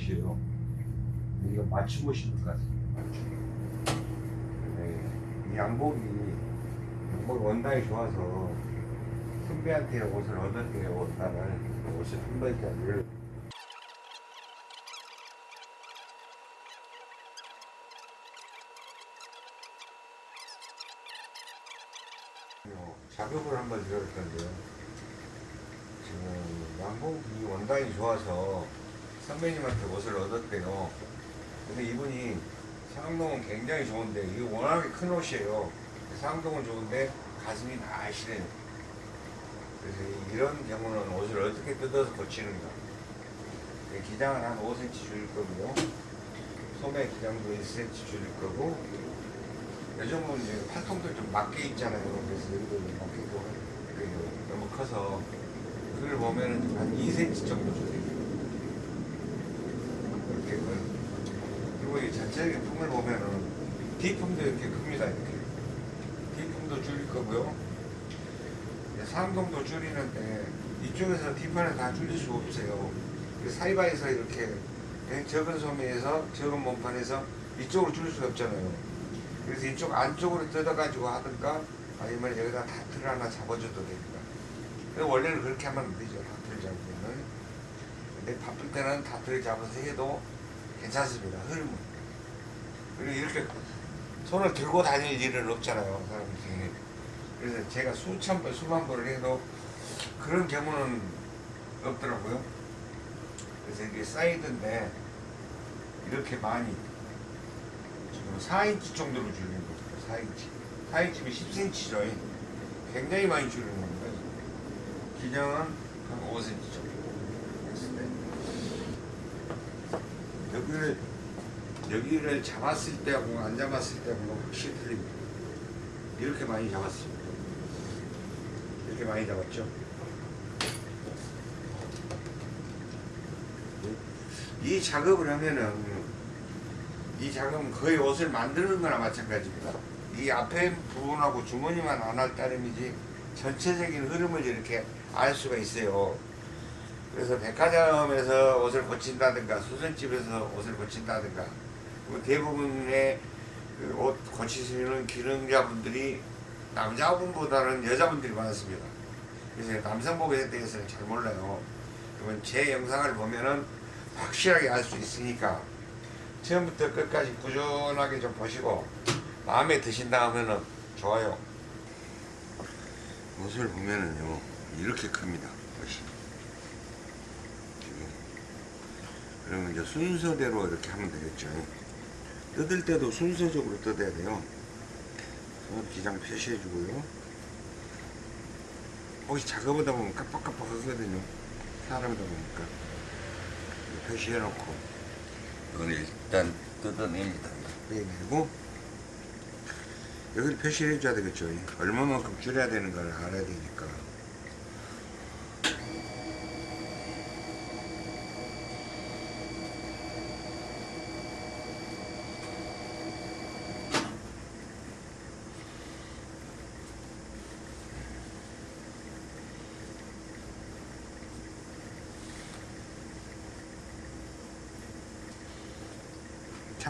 옷이에요. 이거 맞춤 옷인 것 같습니다. 맞춤. 네, 이 양복이 양복 원단이 좋아서 선배한테 옷을 얻었대요. 원단을 옷을 한 벌짜리를 어, 작업을 한번 들어볼 건데요. 지금 양복이 원단이 좋아서 선배님한테 옷을 얻었대요. 근데 이분이 상동은 굉장히 좋은데 이게 워낙에 큰 옷이에요. 상동은 좋은데 가슴이 날씬해요. 그래서 이- 이런 경우는 옷을 어떻게 뜯어서 고치는가. 네, 기장은 한 5cm 줄일 거고요. 소매 기장도 1cm 줄일 거고 요즘은 이제 팔통도 좀 맞게 있잖아요. 그래서 여기도 좀 맞게 그 너무 커서 그걸 보면은 한 2cm 정도 줄여요. 이렇게 그- 이 전체적인 품을 보면은 뒷품도 이렇게 큽니다. 이렇게 뒷품도 줄일 거고요. 상동도 줄이는데 이쪽에서 뒷판을 다 줄일 수 없어요. 그 사이바에서 이렇게 적은 소매에서 적은 몸판에서 이쪽으로 줄일 수 없잖아요. 그래서 이쪽 안쪽으로 뜯어가지고 하든가 아니면 여기다 다트를 하나 잡아줘도 됩니다. 원래는 그렇게 하면 안 되죠. 다트를 잡으면은. 근데 바쁠 때는 다트를 잡아서 해도 괜찮습니다. 흐름은. 그리고 이렇게 손을 들고 다닐 일은 없잖아요. 사람들이. 그래서 제가 수천 번, 수만 번을 해도 그런 경우는 없더라고요. 그래서 이게 사이드인데 이렇게 많이 지금 4인치 정도로 줄이는 겁니다. 4인치. 4인치면 10cm죠. 굉장히 많이 줄이는 겁니다. 기장은 한 5cm 정도 했을 때 여기를 여기를 잡았을 때하고 안 잡았을 때하고 확실히 틀립니다. 이렇게 많이 잡았습니다. 이렇게 많이 잡았죠. 이 작업을 하면은 이 작업은 거의 옷을 만드는 거나 마찬가지입니다. 이 앞에 부분하고 주머니만 안 할 따름이지 전체적인 흐름을 이렇게 알 수가 있어요. 그래서 백화점에서 옷을 고친다든가 수선집에서 옷을 고친다든가 뭐 대부분의 그 옷 고치시는 기능자분들이 남자분보다는 여자분들이 많습니다. 그래서 남성복에 대해서는 잘 몰라요. 그러면 제 영상을 보면은 확실하게 알 수 있으니까 처음부터 끝까지 꾸준하게 좀 보시고 마음에 드신다 하면은 좋아요. 옷을 보면은요 이렇게 큽니다. 옷이. 지금. 그러면 이제 순서대로 이렇게 하면 되겠죠. 뜯을 때도 순서적으로 뜯어야 돼요. 어, 기장 표시해 주고요. 옷이 작업하다 보면 깜빡깜빡 하거든요. 사람이다 보니까. 표시해 놓고 이건 일단 뜯어냅니다. 빼내고 여기를 표시해 줘야 되겠죠. 얼마만큼 줄여야 되는 걸 알아야 되니까.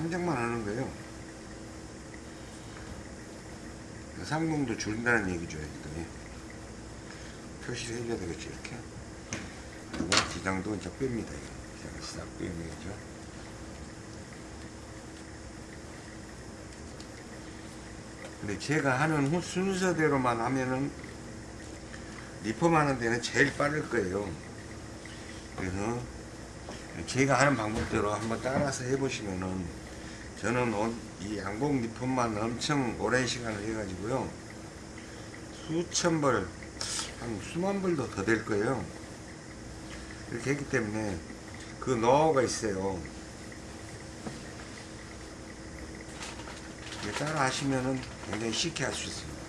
참작만 하는 거예요. 상공도 줄인다는 얘기죠. 일단 표시를 해줘야 되겠죠. 이렇게. 그리고 기장도 이제 뺍니다. 기장을 싹 되겠죠. 근데 제가 하는 후- 순서대로만 하면은 리폼 하는 데는 제일 빠를 거예요. 그래서 제가 하는 방법대로 한번 따라서 해보시면은 저는 온- 이 양복 리폼만 엄청 오랜 시간을 해가지고요 수천 벌, 한 수만 벌도 더 될 거예요. 이렇게 했기 때문에 그 노하우가 있어요. 따라 하시면은 굉장히 쉽게 할 수 있습니다.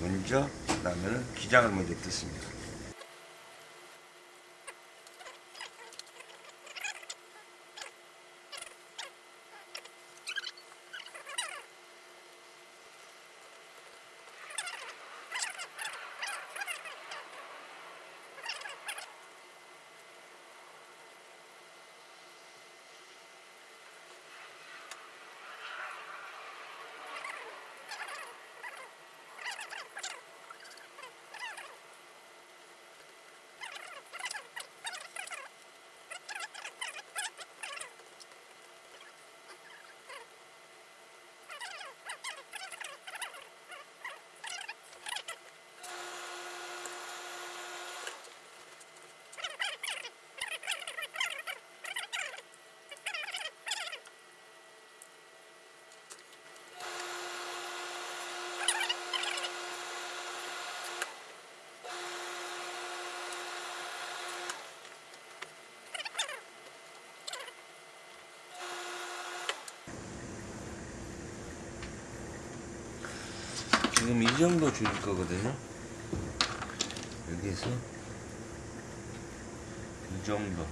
먼저, 그 다음에는 기장을 먼저 뜯습니다. 지금 이 정도 줄일 거거든요. 여기에서 이 정도.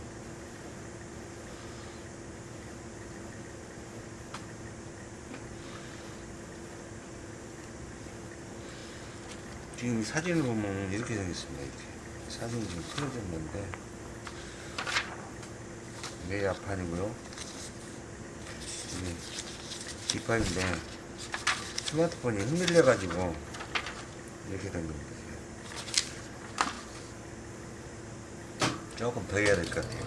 지금 이 사진을 보면 이렇게 생겼습니다. 이렇게 사진이 지금 틀어졌는데 이게 앞판이고요. 이게 뒷판인데 스마트폰이 흔들려 가지고 이렇게 된 겁니다. 조금 더 해야 될 것 같아요.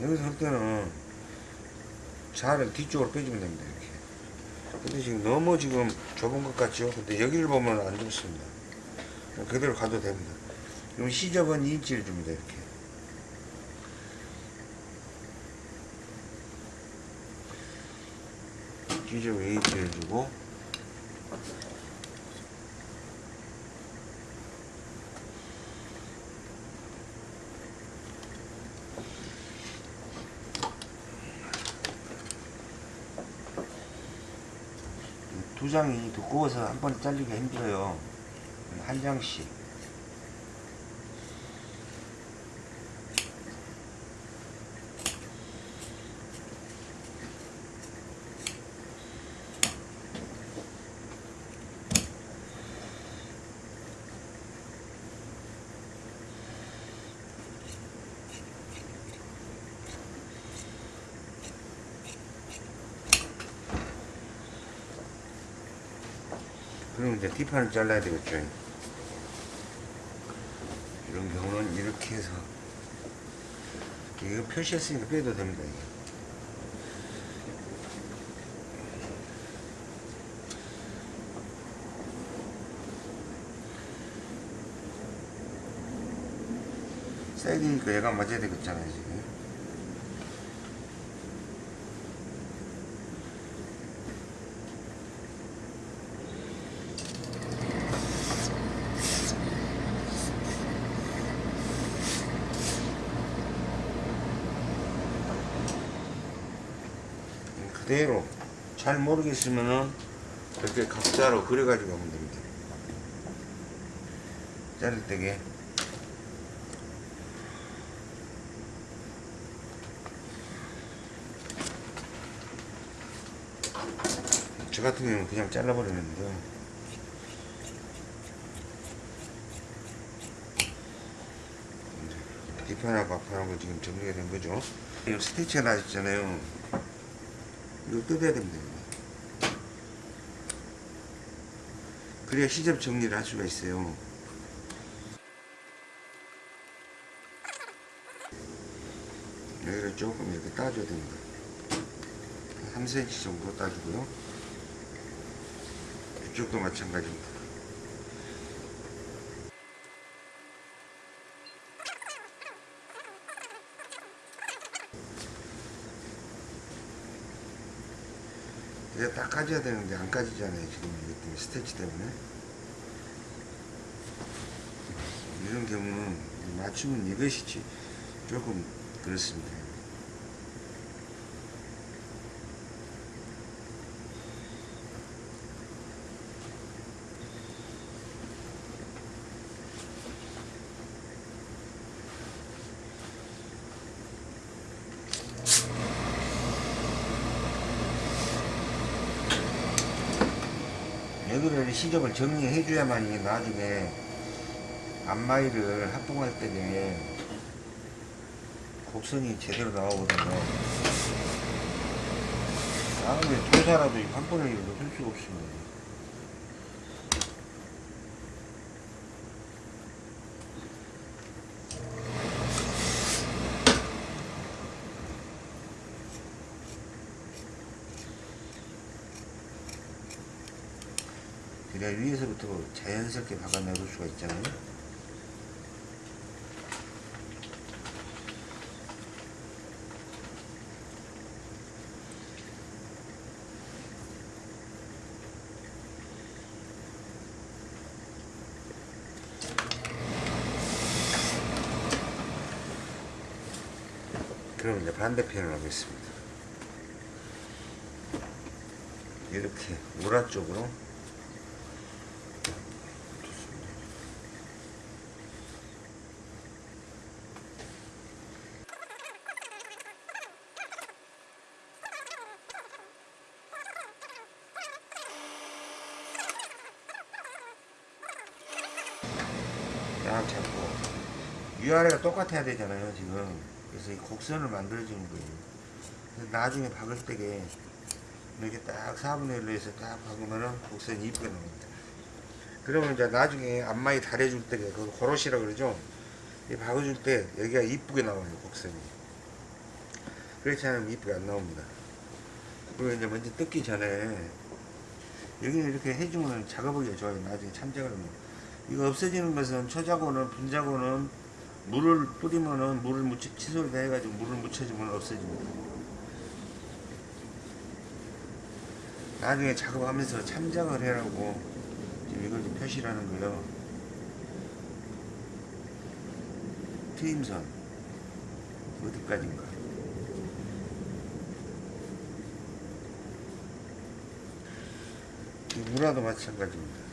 여기서 할 때는 자를 뒤쪽으로 빼주면 됩니다. 이렇게. 근데 지금 너무 지금 좁은 것 같죠? 근데 여기를 보면 안 좋습니다. 그대로 가도 됩니다. 그럼 시접은 2인치를 줍니다. 이렇게. 시접 2인치를 주고 두 장이 두꺼워서 한 번에 잘리기 힘들어요. 한 장씩. 그럼 이제 뒷판을 잘라야 되겠죠. 이런 경우는 이렇게 해서 이거 표시했으니까 빼도 됩니다. 사이드니까 얘가 맞아야 되겠잖아요 지금. 그대로 잘 모르겠으면은 이렇게 각자로 그려가지고 하면 됩니다. 자를 때게 저 같은 경우는 그냥 잘라버리는데요. 뒷판하고 앞판하고 지금 정리가 된 거죠. 이 스티치가 나있잖아요. 이거 뜯어야 됩니다. 이거. 그래야 시접 정리를 할 수가 있어요. 여기를 조금 이렇게 따줘야 됩니다. 3cm 정도 따주고요. 이쪽도 마찬가지입니다. 이제 딱 까져야 되는데 안 까지잖아요 지금 이것 때문에 스테치 때문에. 이런 경우는 맞추면 이것이지. 조금 그렇습니다 여기를 시접을 정리해 줘야만 이게 나중에 앞마이를 합봉할 때에 곡선이 제대로 나오거든요. 다음에 도사라도 한 번에 이거 넣을 수가 없습니다. 그래야 위에서부터 자연스럽게 박아내볼 수가 있잖아요. 그럼 이제 반대편을 하겠습니다. 이렇게 우라 쪽으로 좋습니다. 딱 잡고 위아래가 똑같아야 되잖아요 지금. 그래서 이 곡선을 만들어주는 거예요. 나중에 박을 때게 이렇게 딱 4분의 1로 해서 딱 박으면은 곡선이 이쁘게 나옵니다. 그러면 이제 나중에 앞마이 달해줄 때게 그 고로시라 그러죠? 이 박아줄 때 여기가 이쁘게 나와요 곡선이. 그렇지 않으면 이쁘게 안 나옵니다. 그리고 이제 먼저 뜯기 전에 여기는 이렇게 해주면 작업하기가 좋아요 나중에 참작을 하면. 이거 없어지는 것은 초자고는 분자고는 물을 뿌리면은 물을 묻혀 칫솔 다 해가지고 물을 묻혀주면 없어집니다. 나중에 작업하면서 참작을 해라고 지금 이걸 좀 표시를 하는 거예요. 트임선 어디까지인가? 이 문화도 마찬가지입니다.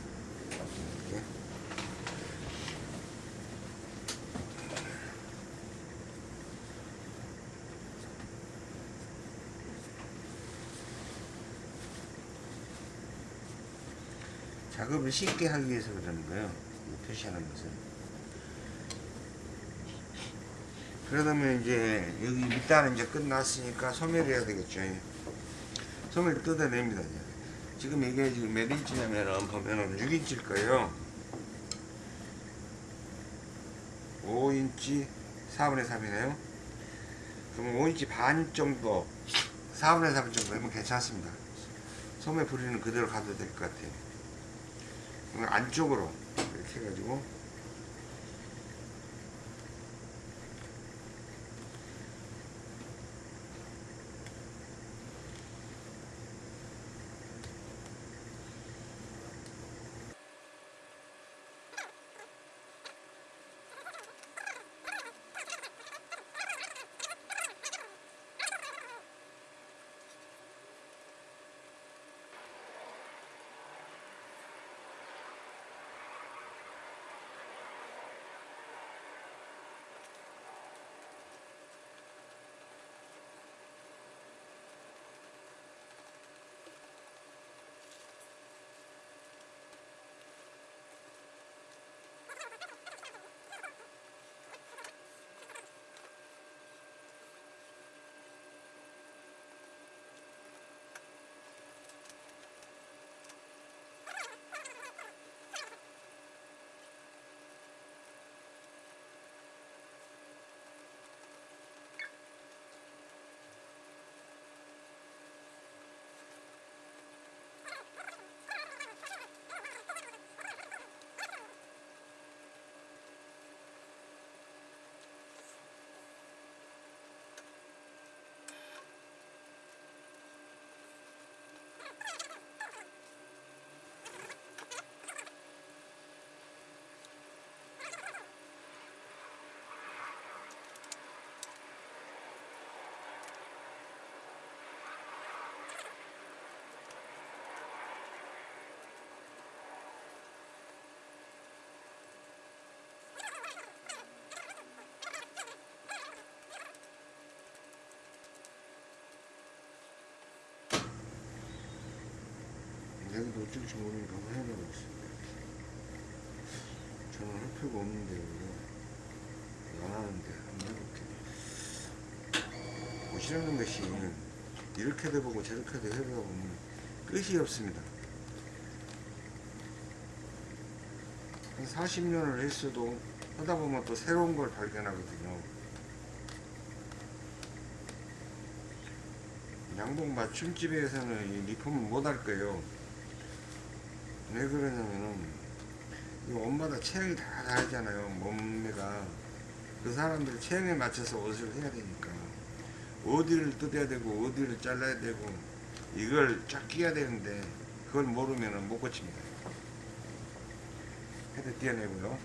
작업을 쉽게 하기 위해서 그러는 거예요. 이 표시하는 것은. 그러다면 이제 여기 밑단은 이제 끝났으니까 소멸해야 되겠죠. 소멸 뜯어냅니다. 이제. 지금 이게 지금 몇 인치냐면은 보면은 6인치일 거예요. 5인치 4분의 3이네요. 그러면 5인치 반 정도 4분의 3 정도 되면 괜찮습니다. 소매 부리는 그대로 가도 될 것 같아요. 안쪽으로 이렇게 해가지고 여기도 어쩔지 모르니까 한번 해보고 있습니다. 저는 할 필요가 없는데 이거 안 하는데 한번 해볼게요. 보시라는 것이 이렇게도 해보고 저렇게도 해보면 끝이 없습니다. 한 40년을 했어도 하다 보면 또 새로운 걸 발견하거든요. 양복 맞춤집에서는 이 리폼을 못할 거예요. 왜 그러냐면은 이 옷마다 체형이 다 다르잖아요. 몸매가 그 사람들 체형에 맞춰서 옷을 해야 되니까 어디를 뜯어야 되고 어디를 잘라야 되고 이걸 쫙 끼야 되는데 그걸 모르면은 못 고칩니다. 헤드 띄어내고요.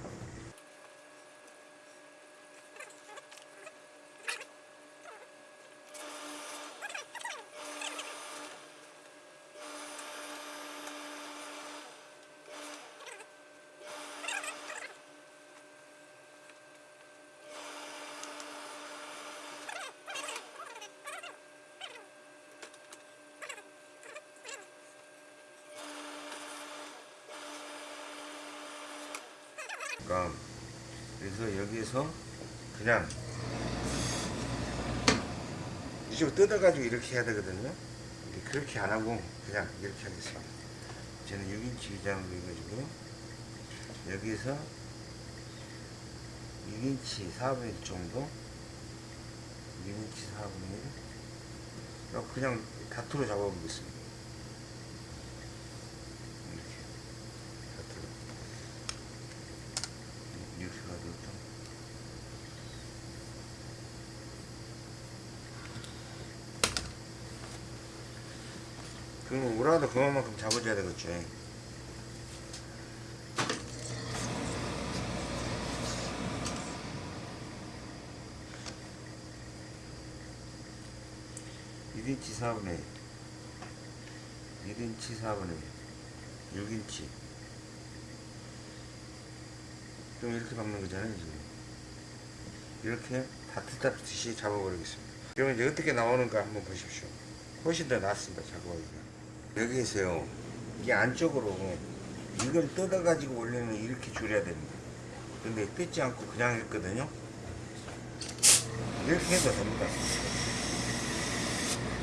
되니까 그래서 여기에서 그냥 이쪽으로 뜯어가지고 이렇게 해야 되거든요. 그렇게 안 하고 그냥 이렇게 하겠습니다. 저는 6인치 기장으로 해가지고 여기에서 6인치 4분의 1 정도 6인치 4분의 1 그냥 그냥 다투로 잡아보겠습니다 이렇게 다투로 이렇게 가지고 좀 그만큼 잡아줘야 되겠죠 일인치 4분의 1 1인치 4분의 1 6인치. 좀 이렇게 박는 거잖아요 지금. 이렇게 다트다트시 잡아버리겠습니다. 그러면 이제 어떻게 나오는가 한번 보십시오. 훨씬 더 낫습니다 작업하기가 여기에서요. 이게 안쪽으로 이걸 뜯어 가지고 원래는 이렇게 줄여야 됩니다. 근데 뜯지 않고 그냥 했거든요. 이렇게 해도 됩니다.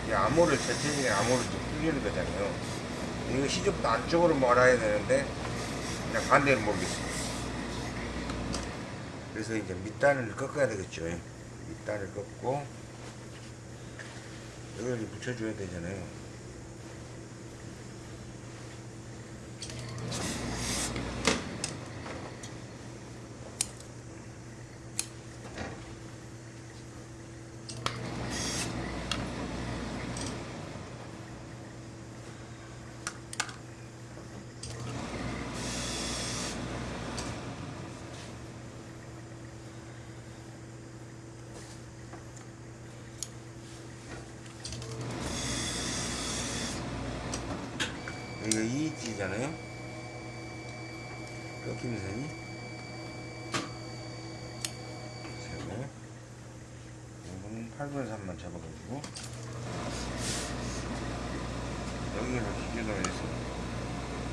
이 암호를 전체적인 암호를 좀 뚫리는 거잖아요. 이거 시접도 안쪽으로 몰아야 되는데 그냥 반대로 모르겠어요 그래서 이제 밑단을 꺾어야 되겠죠. 밑단을 꺾고 이제 붙여줘야 되잖아요 여기가 2인치잖아요 꺾이는 선이 세고 이거는 8분의 3만 잡아가지고. 여기를 기준으로 해서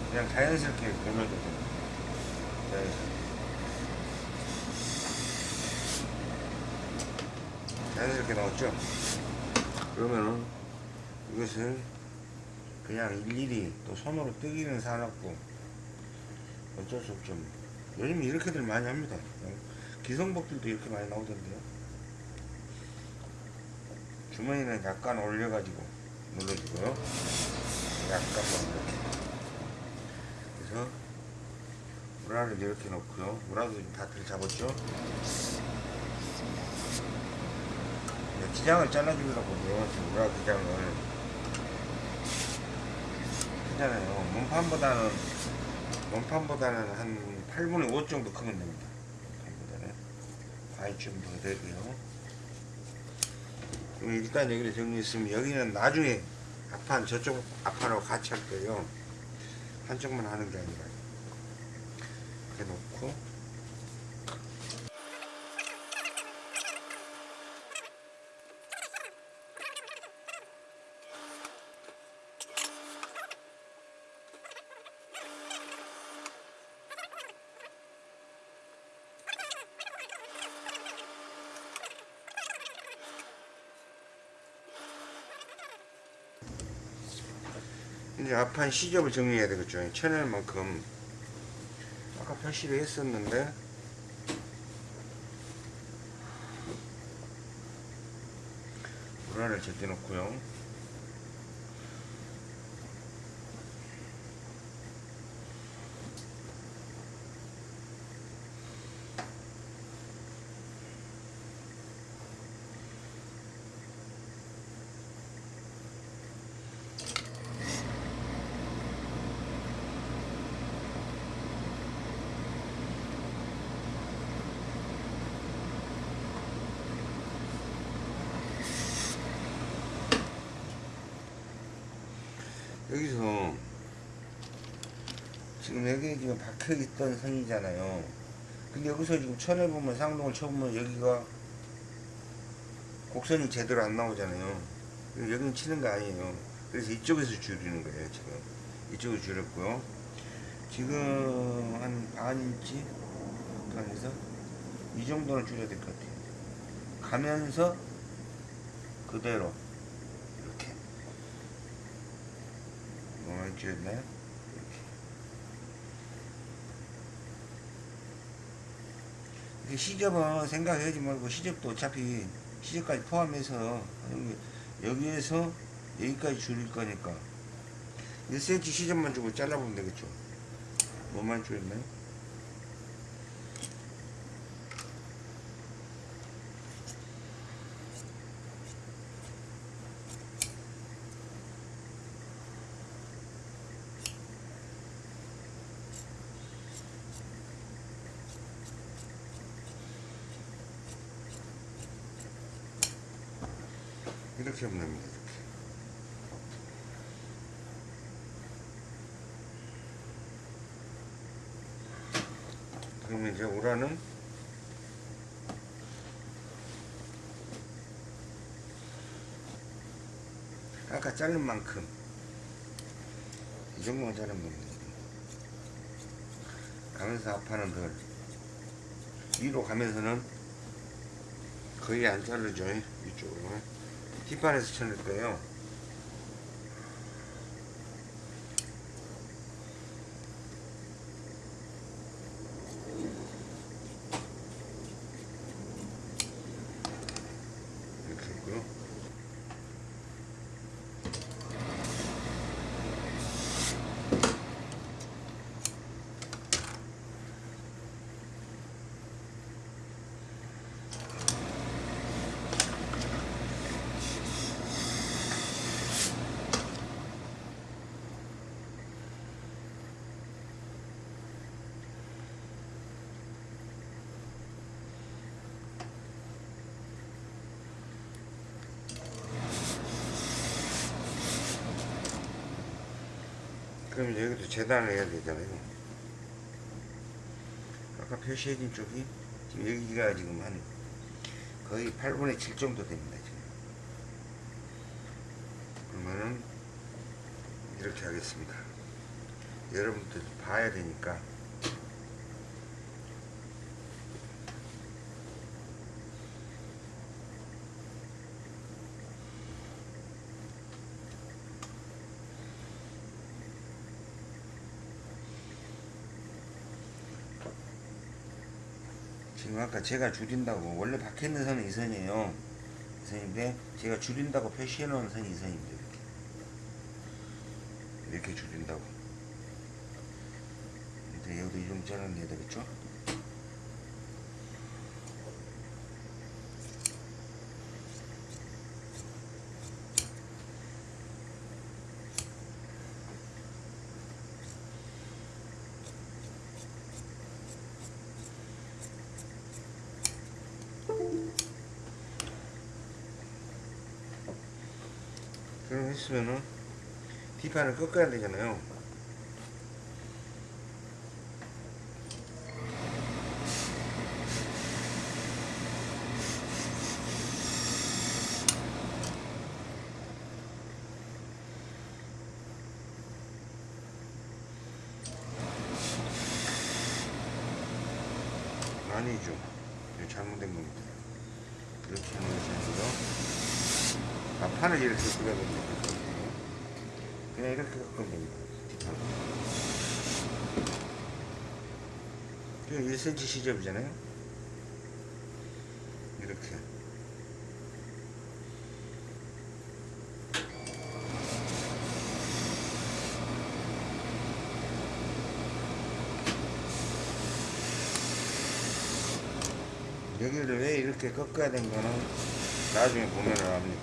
그냥 자연스럽게 걸려도 됩니다 자연스럽게 자연스럽게 나왔죠? 그러면은 이것을 그냥 일일이 또 손으로 뜨기는 사놨고 어쩔 수 없죠. 뭐. 요즘 이렇게들 많이 합니다. 어, 기성복들도 이렇게 많이 나오던데요 주머니는 약간 올려가지고 눌러주고요. 약간만 이렇게. 그래서 우라를 이렇게 놓고요. 우라도 다들 잡았죠? 이제 기장을 잘라주려고 우라 기장을. 크잖아요. 몸판보다는 몸판보다는 한 8분의 5 정도 크면 됩니다. 몸판보다는. 과일 좀더 되고요. 그럼 일단 여기를 정리했으면 여기는 나중에 앞판 저쪽 앞판하고 같이 할 거예요. 한쪽만 하는 게 아니라 이렇게 놓고 이제 앞판 시접을 정리해야 되겠죠. 쳐낼 만큼 아까 표시를 했었는데 불화를 제껴 놓고요. 여기서 지금 여기 지금 박혀 있던 선이잖아요. 근데 여기서 지금 쳐내보면 상동을 쳐보면 여기가 곡선이 제대로 안 나오잖아요. 여기는 치는 거 아니에요. 그래서 이쪽에서 줄이는 거예요, 지금. 이쪽으로 줄였고요. 지금 한 반 인치 뒤판에서 이 정도는 줄여야 될 것 같아요. 가면서 그대로 이렇게 뭐만 줄였나요? 이렇게 이렇게 시접은 생각하지 말고 시접도 어차피 시접까지 포함해서 여기- 여기에서 여기까지 줄일 거니까 1cm 시접만 주고 잘라보면 되겠죠. 뭐만 줄였나요? 됩니다. 이렇게. 그러면 이제 오라는 아까 자른 만큼 이 정도만 자르면 됩니다. 가면서 앞판은 덜 위로 가면서는 거의 안 자르죠 뒷판에서 쳐낼 거예요 이렇게 했고요 그럼 여기도 재단을 해야 되잖아요. 아까 표시해진 쪽이 지금 여기가 지금 한 거의 8분의 7 정도 됩니다. 지금. 그러면은 이렇게 하겠습니다. 여러분들 봐야 되니까 지금 아까 제가 줄인다고 원래 박혀 있는 선은 이 선이에요. 이 선인데 제가 줄인다고 표시해 놓은 선이 이 선입니다. 이렇게 이렇게 줄인다고. 여기도 이 정도 잘라내야 되겠죠? 했으면은 뒷판을 꺾어야 되잖아요. 8cm 시접이잖아요. 이렇게. 여기를 왜 이렇게 꺾어야 되는거는 나중에 보면을 합니다.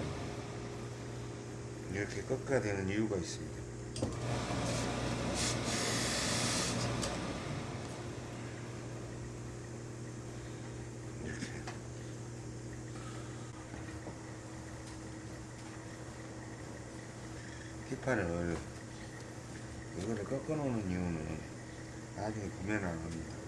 이렇게 꺾어야 되는 이유가 있습니다. 뒷판을 이거를 꺾어 놓는 이유는 나중에 보면 압니다.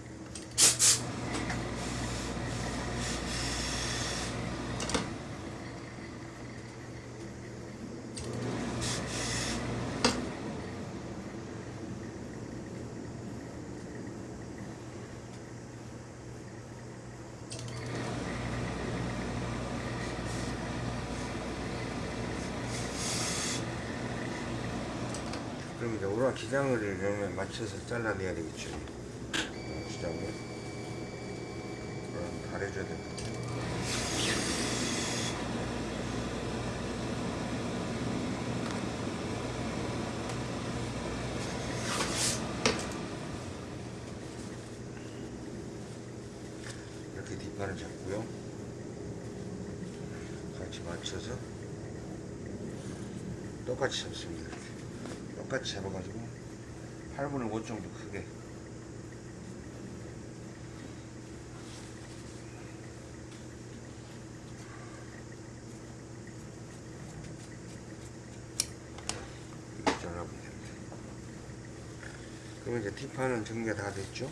우라 기장을 이러면 맞춰서 잘라내야 되겠죠. 기장을. 그럼 가려줘야 됩니다. 이렇게 뒷판을 잡고요. 같이 맞춰서 똑같이 잡습니다. 똑같이 잡아가지고 8분의 5 정도 크게 잘라보면 됩니다. 그러면 이제 뒷판은 정리가 다 됐죠?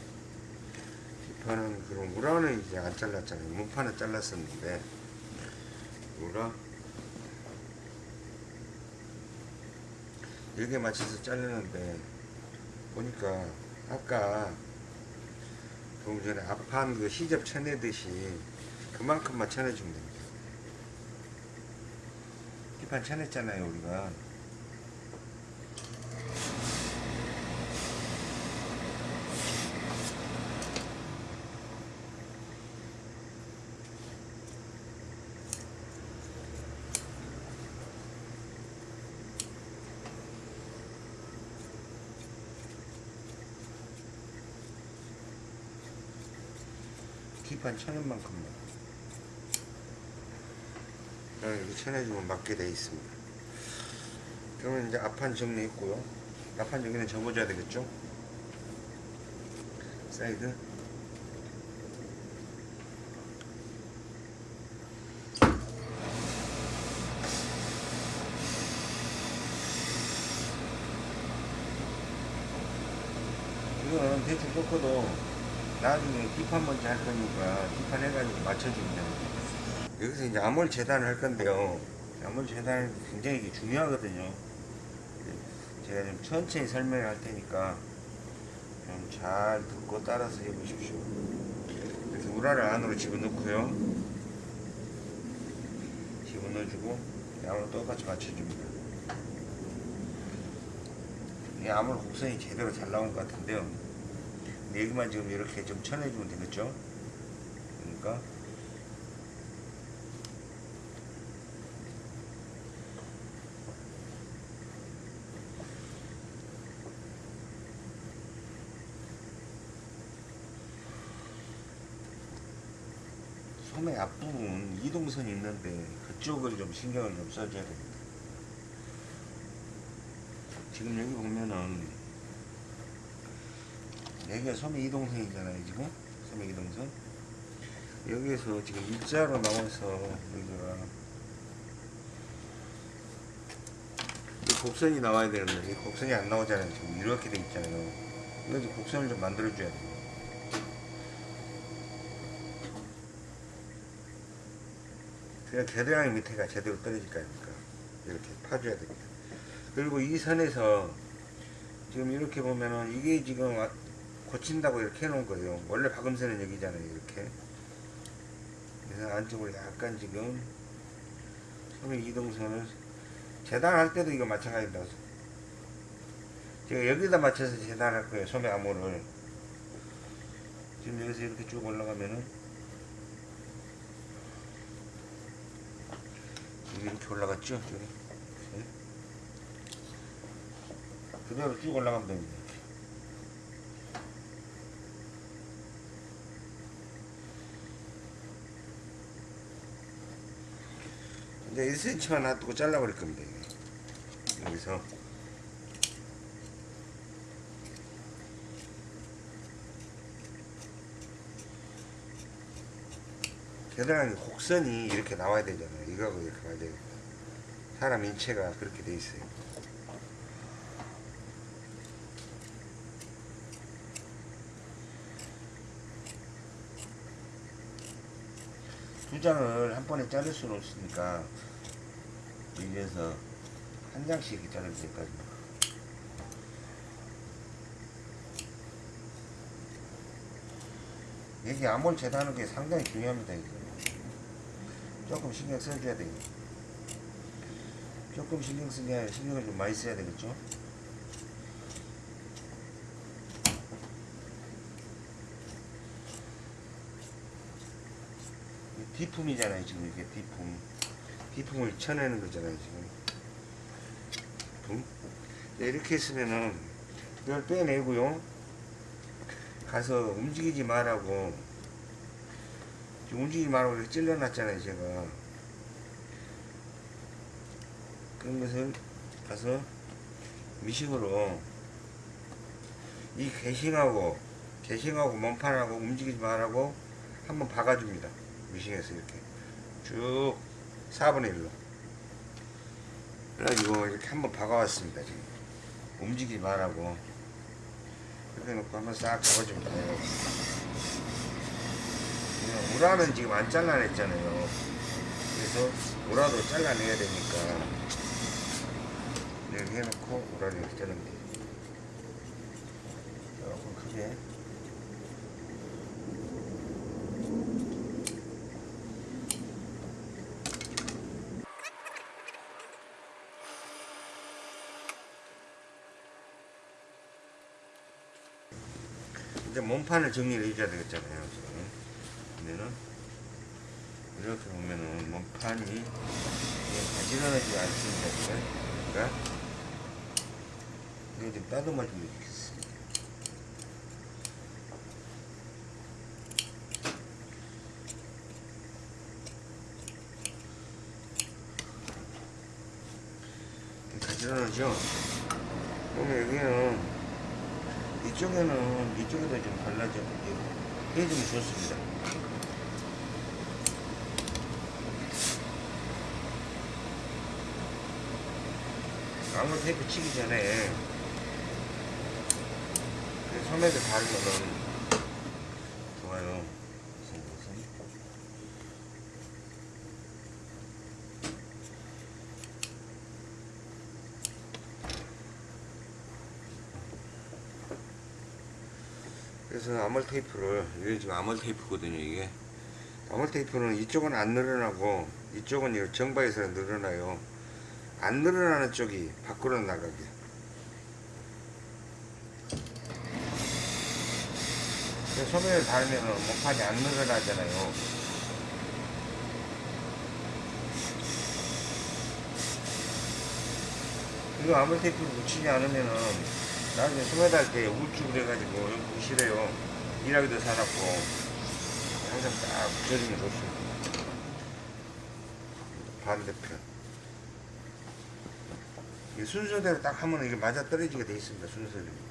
뒷판은 그럼 우라는 이제 안 잘랐잖아요. 문판은 잘랐었는데 우라 여기에 맞춰서 자르는데 보니까 아까 조금 전에 앞판 그 시접 쳐내듯이 그만큼만 쳐내주면 됩니다. 뒷판 쳐냈잖아요 우리가 뒷판 쳐낸 만큼만 이렇게 쳐내주면 맞게 돼 있습니다. 그러면 이제 앞판 정리했고요. 앞판 여기는 접어줘야 되겠죠? 사이드 이거는 대충 꺾어도 나중에 뒷판 먼저 할 거니까 뒷판 해가지고 맞춰주면 됩니다. 여기서 이제 암홀 재단을 할 건데요. 암홀 재단은 굉장히 중요하거든요. 제가 좀 천천히 설명을 할 테니까 좀 잘 듣고 따라서 해보십시오. 이렇게 우라를 안으로 집어넣고요. 집어넣어주고 암을 똑같이 맞춰줍니다. 이 암홀 곡선이 제대로 잘 나온 것 같은데요. 근데 여기만 지금 이렇게 좀 쳐내주면 되겠죠? 그러니까 소매 앞부분 이동선이 있는데 그쪽을 좀 신경을 좀 써줘야 됩니다. 지금 여기 보면은 여기가 소매 이동선이잖아요 지금? 소매 이동선 여기에서 지금 일자로 나와서 여기가 이 곡선이 나와야 되는데 이 곡선이 안 나오잖아요 지금. 이렇게 돼 있잖아요. 이거 곡선을 좀 만들어 줘야 돼요. 그냥 겨드랑이 밑에가 제대로 떨어질 거 아닙니까 이렇게 파줘야 됩니다. 그리고 이 선에서 지금 이렇게 보면은 이게 지금 아- 고친다고 이렇게 해놓은 거예요. 원래 박음선은 여기잖아요. 이렇게. 그래서 안쪽으로 약간 지금 소매 이동선을 재단할 때도 이거 마찬가지입니다. 제가 여기다 맞춰서 재단할 거예요. 소매 암호를. 지금 여기서 이렇게 쭉 올라가면은 이렇게 올라갔죠? 저기. 이렇게. 그대로 쭉 올라가면 됩니다. 이제 1cm만 놔두고 잘라버릴 겁니다. 여기서 겨드랑이 곡선이 이렇게 나와야 되잖아요. 이거하고 이렇게 가야 돼요. 사람 인체가 그렇게 돼 있어요. 장을 한 번에 자를 수는 없으니까 여기에서 한 장씩 자를 때까지. 여기 암홀 재단하는 게 상당히 중요합니다 이거. 조금 신경 써줘야 돼요 조금 신경 쓰게 신경을 좀 많이 써야 되겠죠 디품이잖아요 지금 이게 디품. 디품을 쳐내는 거잖아요 지금. 품? 네, 이렇게 했으면은 이걸 빼내고요. 가서 움직이지 말라고. 움직이지 말라고 이렇게 찔러놨잖아요 제가. 그런 것을 가서 미식으로 이 개싱하고 개싱하고 몸판하고 움직이지 말라고 한번 박아줍니다. 미싱에서 이렇게 쭉 4분의 1로 그래가지고 이렇게 한번 박아왔습니다. 지금 움직이지 말라고 이렇게 놓고 한번 싹 잡아줍니다. 우라는 지금 안 잘라냈잖아요. 그래서 우라도 잘라내야 되니까 이렇게 해놓고 우라를 이렇게 자르면 돼요. 조금 크게 이제 몸 판을 정리를 해줘야 되겠잖아요 그러면은 이렇게 보면은 몸판이 가지런하지 않습니다 그러니까 이거 좀 따듬어 주면 좋겠습니다. 가지런하죠? 그러면 여기는 이쪽에는 이쪽에도 좀 발라줘 해주면 좋습니다. 아무 테이프 치기 전에 그 소매를 바르면은 좋아요. 그래서 그래서 아몰 테이프를 이게 지금 아몰 테이프거든요 이게. 아몰 테이프는 이쪽은 안 늘어나고 이쪽은 이 정바에서 늘어나요. 안 늘어나는 쪽이 밖으로 나가게. 소매를 달면 목판이 안 늘어나잖아요. 이거 아몰 테이프를 붙이지 않으면은 나중에 소매 달 때 우울증 돼가지고 보기 싫어요. 일하기도 사납고 항상 딱 붙여주면 좋습니다. 반대편. 이 순서대로 딱 하면 이게 맞아 떨어지게 돼 있습니다. 순서대로.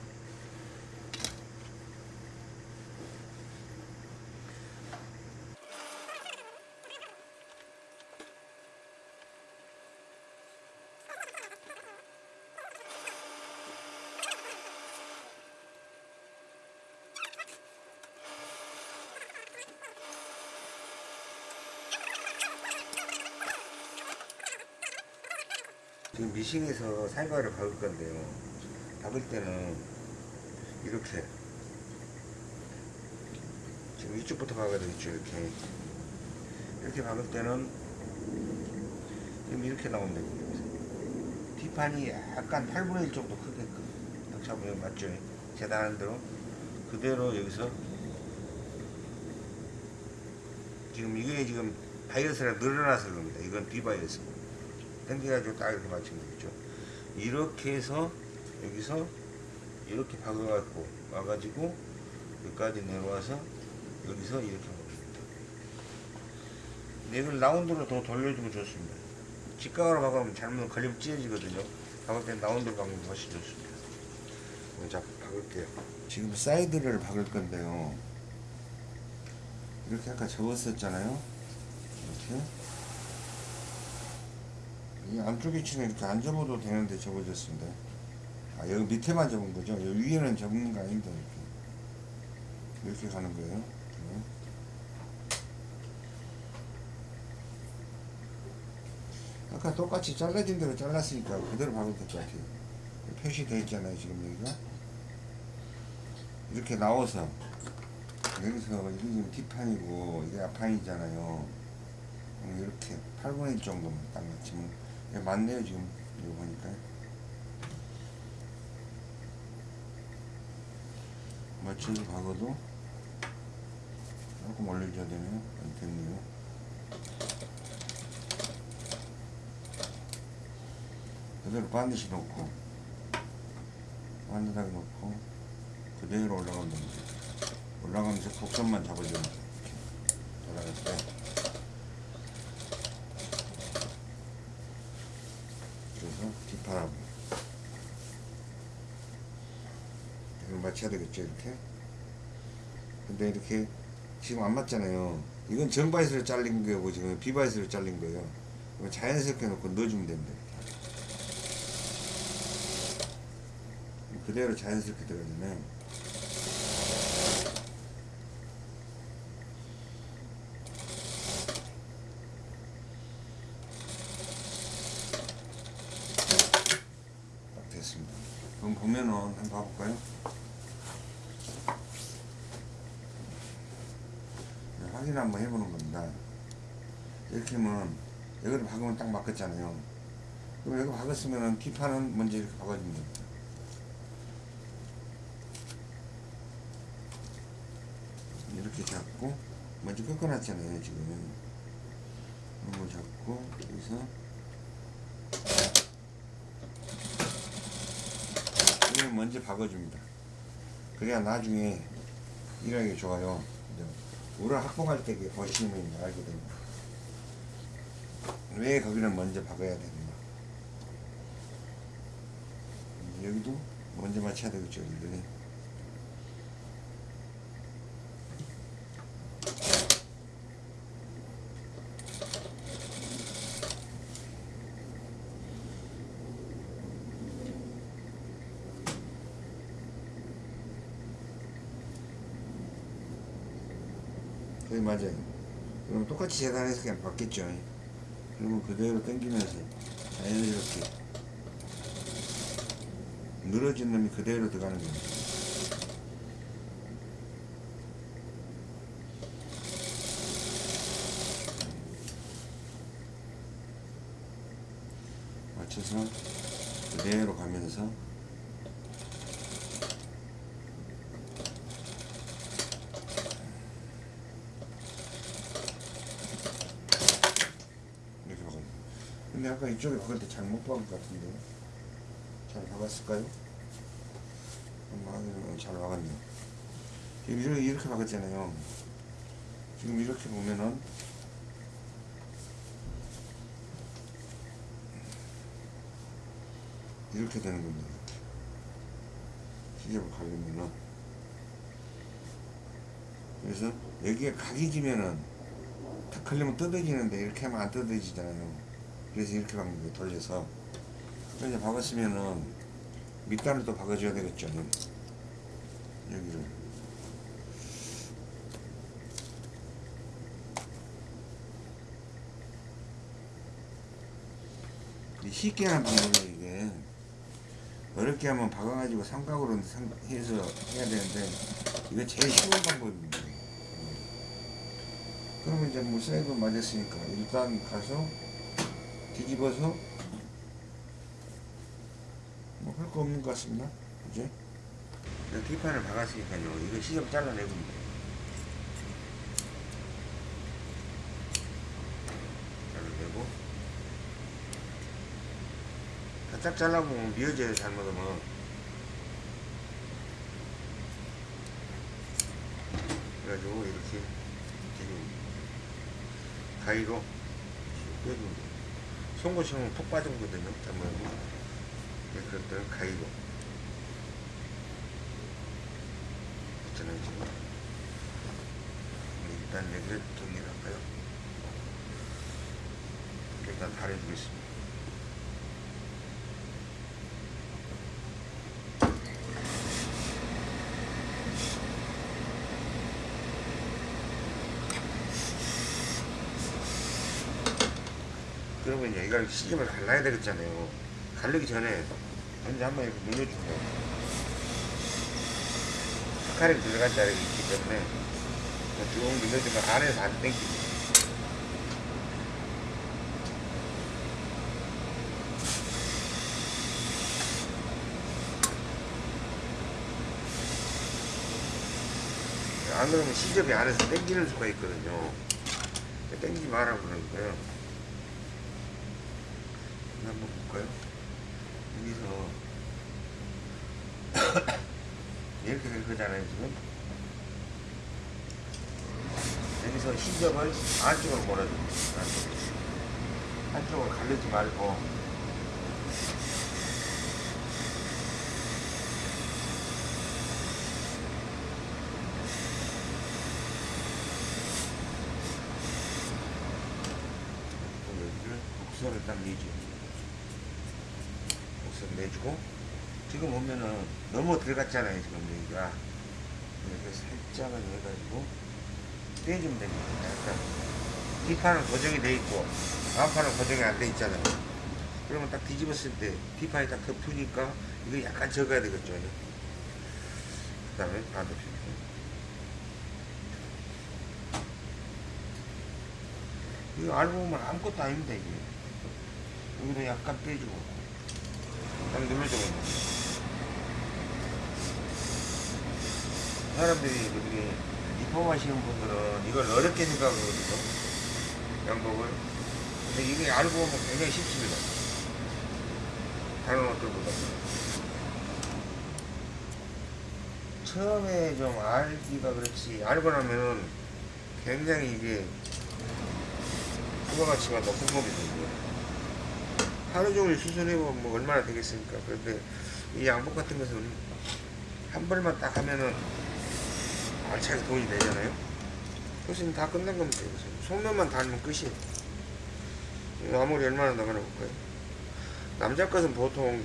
지금 미싱에서 살과를 박을 건데요. 박을 때는 이렇게 지금 이쪽부터 박아야 되겠죠. 이렇게 이렇게 박을 때는 지금 이렇게 나온다. 뒷판이 약간 8분의 1 정도 크게끔 딱 잡으면 맞죠? 재단한 대로 그대로 여기서 지금 이게 지금 바이어스가 늘어나서 그럽니다. 이건 비바이어스. 당겨가지고 딱 이렇게 맞추면 되겠죠. 이렇게 해서 여기서 이렇게 박아갖고 와가지고 여기까지 내려와서 여기서 이렇게 먹습니다. 이걸 라운드로 더 돌려주면 좋습니다. 직각으로 박으면 잘못 걸리면 찢어지거든요. 박을 땐 라운드로 박으면 훨씬 좋습니다. 자, 박을게요. 지금 사이드를 박을 건데요. 이렇게 아까 접었었잖아요. 이렇게. 이 안쪽 위치는 이렇게 안 접어도 되는데 접어졌습니다. 아, 여기 밑에만 접은 거죠? 여기 위에는 접는 거 아닙니다. 이렇게. 이렇게 가는 거예요. 네. 아까 똑같이 잘라진 대로 잘랐으니까 그대로 될것 같아요. 표시되어 있잖아요, 지금 여기가. 이렇게 나와서, 여기서, 이게 지금 뒷판이고, 이게 앞판이잖아요. 음, 이렇게 8분의 1 정도만 딱 맞추면 예, 맞네요 지금. 이거 보니까. 맞춰서 박아도 조금 올려줘야 되네요. 안 됐네요. 그대로 반드시 놓고 반듯하게 놓고 그대로 올라가면 됩니다. 올라가면서 곡선만 잡아주면 올라갈 때 그래서 뒷 바람. 이걸 맞춰야 되겠죠 이렇게? 근데 이렇게 지금 안 맞잖아요. 이건 정바이스로 잘린 거고 지금 비바이스로 잘린 거예요. 자연스럽게 놓고 넣어주면 됩니다. 그대로 자연스럽게 들어가면 딱 됐습니다 그럼 보면은 한번 봐볼까요? 네, 확인 한번 해보는 겁니다. 이렇게 하면 여기를 박으면 딱 맞겠잖아요. 그럼 여기 박았으면은 기판은 먼저 이렇게 박아주면 됩니다. 이렇게 잡고 먼저 꺾어놨잖아요 지금. 이걸 잡고 여기서 이걸 먼저 박아줍니다. 그래야 나중에 일하기 좋아요. 우를 확보할 때 보시면 알게 됩니다. 왜 거기를 먼저 박아야 되는가. 여기도 먼저 맞춰야 되겠죠, 여기를. 네, 맞아요. 그럼 똑같이 재단해서 그냥 받겠죠. 그러면 그대로 당기면서 자연스럽게 늘어진 놈이 그대로 들어가는 겁니다. 맞춰서 그대로 가면서 이렇게 박아요. 이쪽에 박을 때 잘못 박은 것 같은데 잘 박았을까요? 확인해 잘 박았네요. 이렇게, 이렇게 박았잖아요. 지금 이렇게 보면은 이렇게 되는 겁니다. 시접을 가리면은 그래서 여기에 각이 지면은 탁 걸리면 뜯어지는데 이렇게 하면 안 뜯어지잖아요. 그래서 이렇게 거예요. 돌려서. 그래서 박았으면은 밑단을 또 박아줘야 되겠죠. 여기를. 이 쉽게 하는 방법이에요, 이게. 어렵게 하면 박아가지고 삼각으로 삼- 해서 해야 되는데, 이거 제일 쉬운 방법입니다. 그러면 이제 뭐 사이드 맞았으니까 일단 가서 뒤집어서 뭐 할 거 없는 것 같습니다. 그죠? 뒷판을 박았으니까요. 이거 시접 잘라내고 잘라내고 바짝 잘라보면 미어져요 잘못하면 그래가지고 이렇게 가위로 돼요. 송곳이는 톡 빠지거든요. 잘못하면 네, 그럴 때는 가위로 지금 네, 일단 여기를 정리할까요? 일단 달해주겠습니다. 그러면 이걸 시집을 갈라야 되겠잖아요. 갈르기 전에 먼저 한번 이렇게 거예요. 스카를 들어간 자리가 있기 때문에 쭉 눌러주면 안에서 안 땡기고. 안 그러면 시접이 안에서 땡기는 수가 있거든요. 땡기지 마라 그러니까요. 이거 한번 볼까요? 여기서 이렇게 될 거잖아요 지금. 여기서 시접을 안쪽으로 몰아줍니다. 안쪽으로. 가르지 말고 여기를 곡선을 딱 내죠. 내주고 지금 보면은 너무 들어갔잖아요 지금 여기가 이렇게 살짝은 해가지고 떼주면 됩니다. 약간 뒷판은 고정이 돼 있고 앞판은 고정이 안 돼 있잖아요. 그러면 딱 뒤집었을 때 뒷판이 딱 덮으니까 이거 약간 적어야 되겠죠. 그 다음에 반대편. 이거 알고 보면 아무것도 아닙니다 이게. 여기도 약간 빼주고 딱 눌러주고 사람들이 이렇게 리폼하시는 분들은 이걸 어렵게 생각하거든요. 양복을. 근데 이게 알고 보면 굉장히 쉽습니다. 다른 옷들보다. 처음에 좀 알기가 그렇지, 알고 나면은 굉장히 이게 부가가치가 높은 겁니다. 하루 종일 수선해보면 뭐 얼마나 되겠습니까? 그런데 이 양복 같은 것은 한 벌만 딱 하면은 알차게 돈이 되잖아요. 그것은 다 끝난 겁니다. 이것은. 속면만 달면 끝이에요. 아무리 얼마나 나가나 볼까요? 남자 것은 보통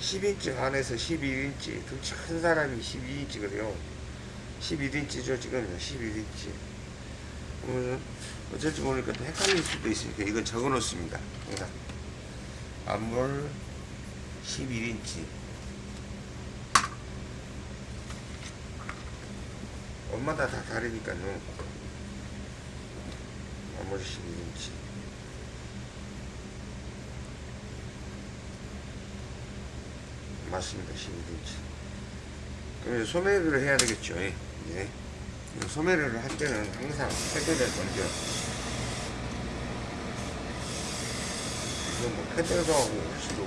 10인치 안에서 11인치, 등치 큰 사람이 12인치거든요. 11인치죠, 지금 11인치. 그러면 어쩔지 모르니까 또 헷갈릴 수도 있으니까 이건 적어 놓습니다. 그러니까 앞물 11인치. 엄마다 다 다르니까요. 앞물 11인치. 맞습니다. 11인치. 그럼 이제 소매를 해야 되겠죠. 예. 예. 소매를 할 때는 항상 패드를 먼저 이거. 뭐 패드도 하고 이렇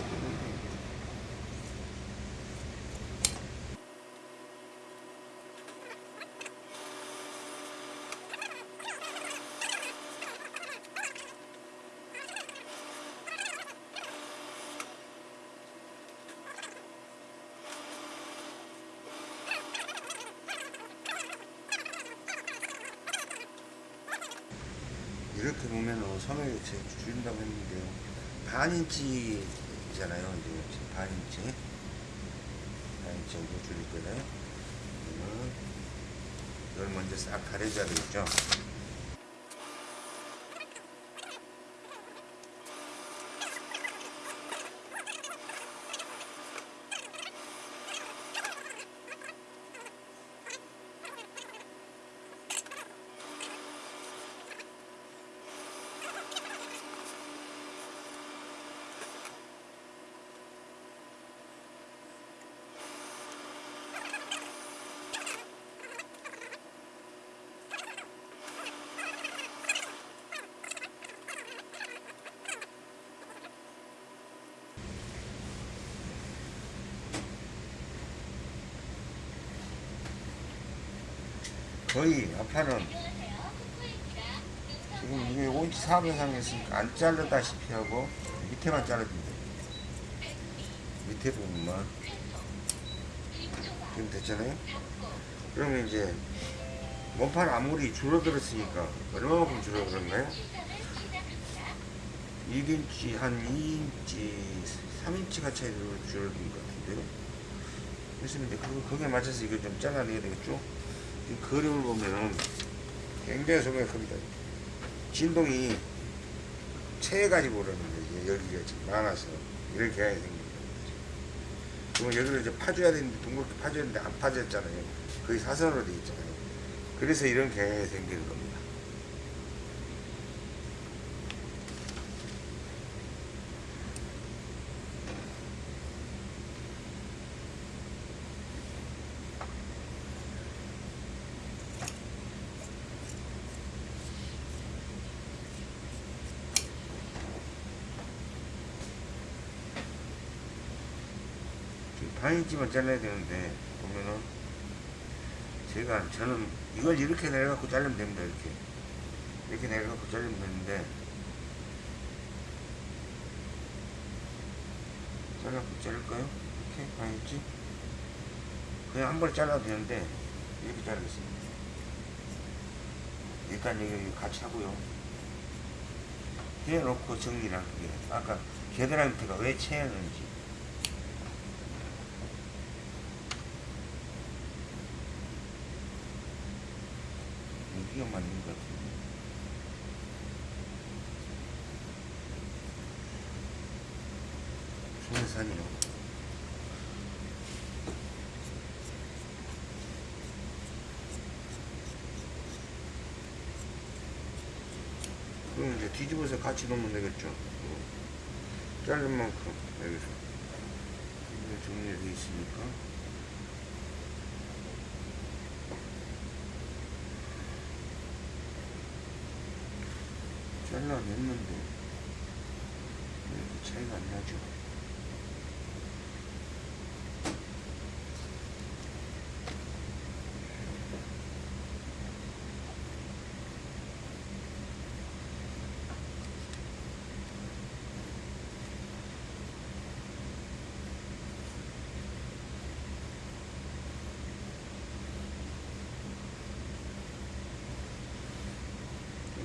1인치잖아요. 이제 반인치. 반인치 정도 줄일 거잖아요. 이걸 먼저 싹 가려줘야 되겠죠. 거의 아파는 지금 이게 5인치 4 이상 했으니까 안 자르다시피 하고 밑에만 자르면 돼 밑에 부분만. 지금 됐잖아요? 그러면 이제 몸판 아무리 줄어들었으니까 얼마만큼 줄어들었나요? 1인치 한 2인치 3인치가 차이로 줄어든 것 같은데요? 그래서 이제 그, 거기에 맞춰서 이거 좀 잘라내야 되겠죠? 이 그림을 보면은 굉장히 소매가 큽니다. 진동이 체해가지고 그러는데 이게 여기가 지금 많아서 이렇게 해야 생깁니다. 그러면 여기를 이제 파줘야 되는데 둥그렇게 파줘야 되는데 안 파졌잖아요. 거의 사선으로 돼 있잖아요. 그래서 이런 경향이 생기는 겁니다. 반인치만 잘라야 되는데 보면은. 제가 저는 이걸 이렇게 내려갖고 자르면 됩니다 이렇게. 이렇게 내려갖고 자르면 되는데. 잘라갖고 자를까요? 이렇게? 반인치 그냥 한 번에 잘라도 되는데 이렇게 자르겠습니다. 일단 여기 같이 하고요. 해놓고 정리를 할게요 아까 겨드랑이가 왜 채였는지 여기가 맞는 것 같은데 소해산이요. 그럼 이제 뒤집어서 같이 놓으면 되겠죠? 어. 자른 만큼 여기서. 정리되어 있으니까 잘라냈는데 왜 이렇게 차이가 안 나죠?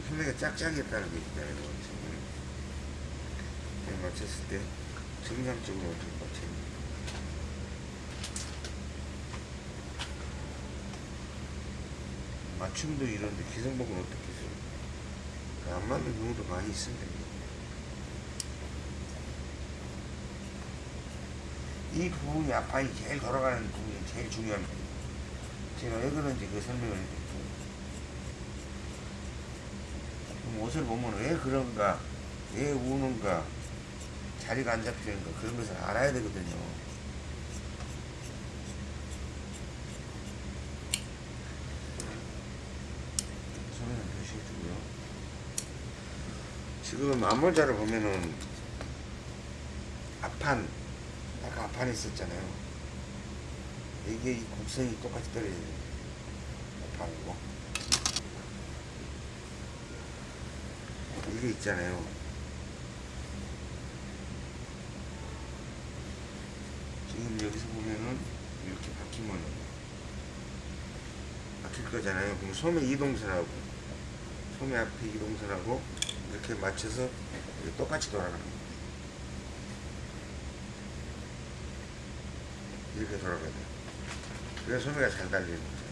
소매가 짝짝이었다는 게. 지금 이렇게 맞췄을 때 정상적으로 어떻게 맞췄는지. 맞춤도 이런데 기성복은 어떻게 써요? 안 맞는 경우도 많이 있습니다. 이 부분이 앞판이 제일 돌아가는 부분이 제일 중요합니다. 제가 왜 그런지 그 설명을 해드릴게요. 그럼 옷을 보면 왜 그런가, 왜 우는가, 자리가 안 잡히는가 그런 것을 알아야 되거든요. 손에는 표시해주고요. 지금 암몰자를 보면은 앞판, 아까 앞판에 있었잖아요. 이게 이 곡선이 똑같이 떨어져요. 앞판하고. 이게 있잖아요. 지금 여기서 보면은 이렇게 바뀌면 바뀔 거잖아요. 그럼 소매 이동선하고 소매 앞에 이동선하고 이렇게 맞춰서 똑같이 돌아가는 거예요. 이렇게 돌아가야 돼요. 그래서 소매가 잘 달리는 거죠.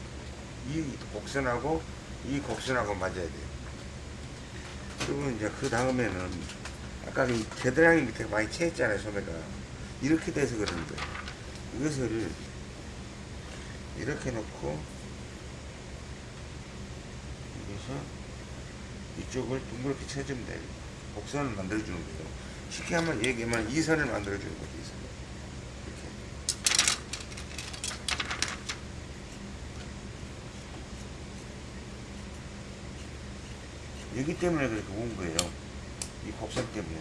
이 곡선하고 이 곡선하고 맞아야 돼요. 그리고 이제 그 다음에는 아까 이 겨드랑이 밑에 많이 채했잖아요 소매가. 이렇게 돼서 거예요 이것을 이렇게 놓고 여기서 이쪽을 둥그렇게 쳐주면 돼요. 곡선을 만들어주는 거예요. 쉽게 한번 얘기하면 이 선을 만들어주는 거죠 이선을 이렇게 여기 때문에 그렇게 온 거예요. 이 곡선 때문에.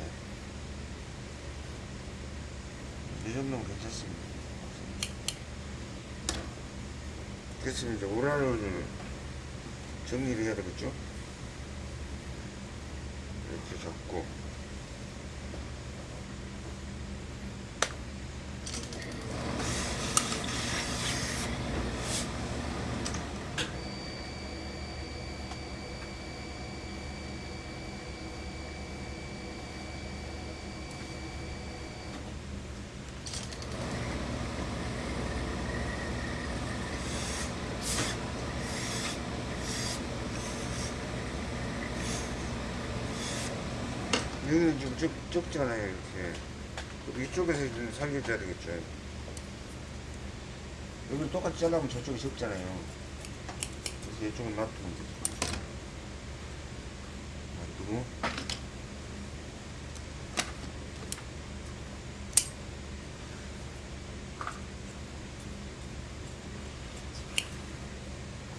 이 정도면 괜찮습니다. 그래서 이제 오란을 정리를 해야 되겠죠? 이렇게 잡고. 여기는 좀 좁, 좁잖아요, 이렇게. 이쪽에서 좀 살려줘야 되겠죠. 여기 똑같이 잘라면 저쪽이 좁잖아요. 그래서 이쪽은 놔두면 되죠. 놔두고.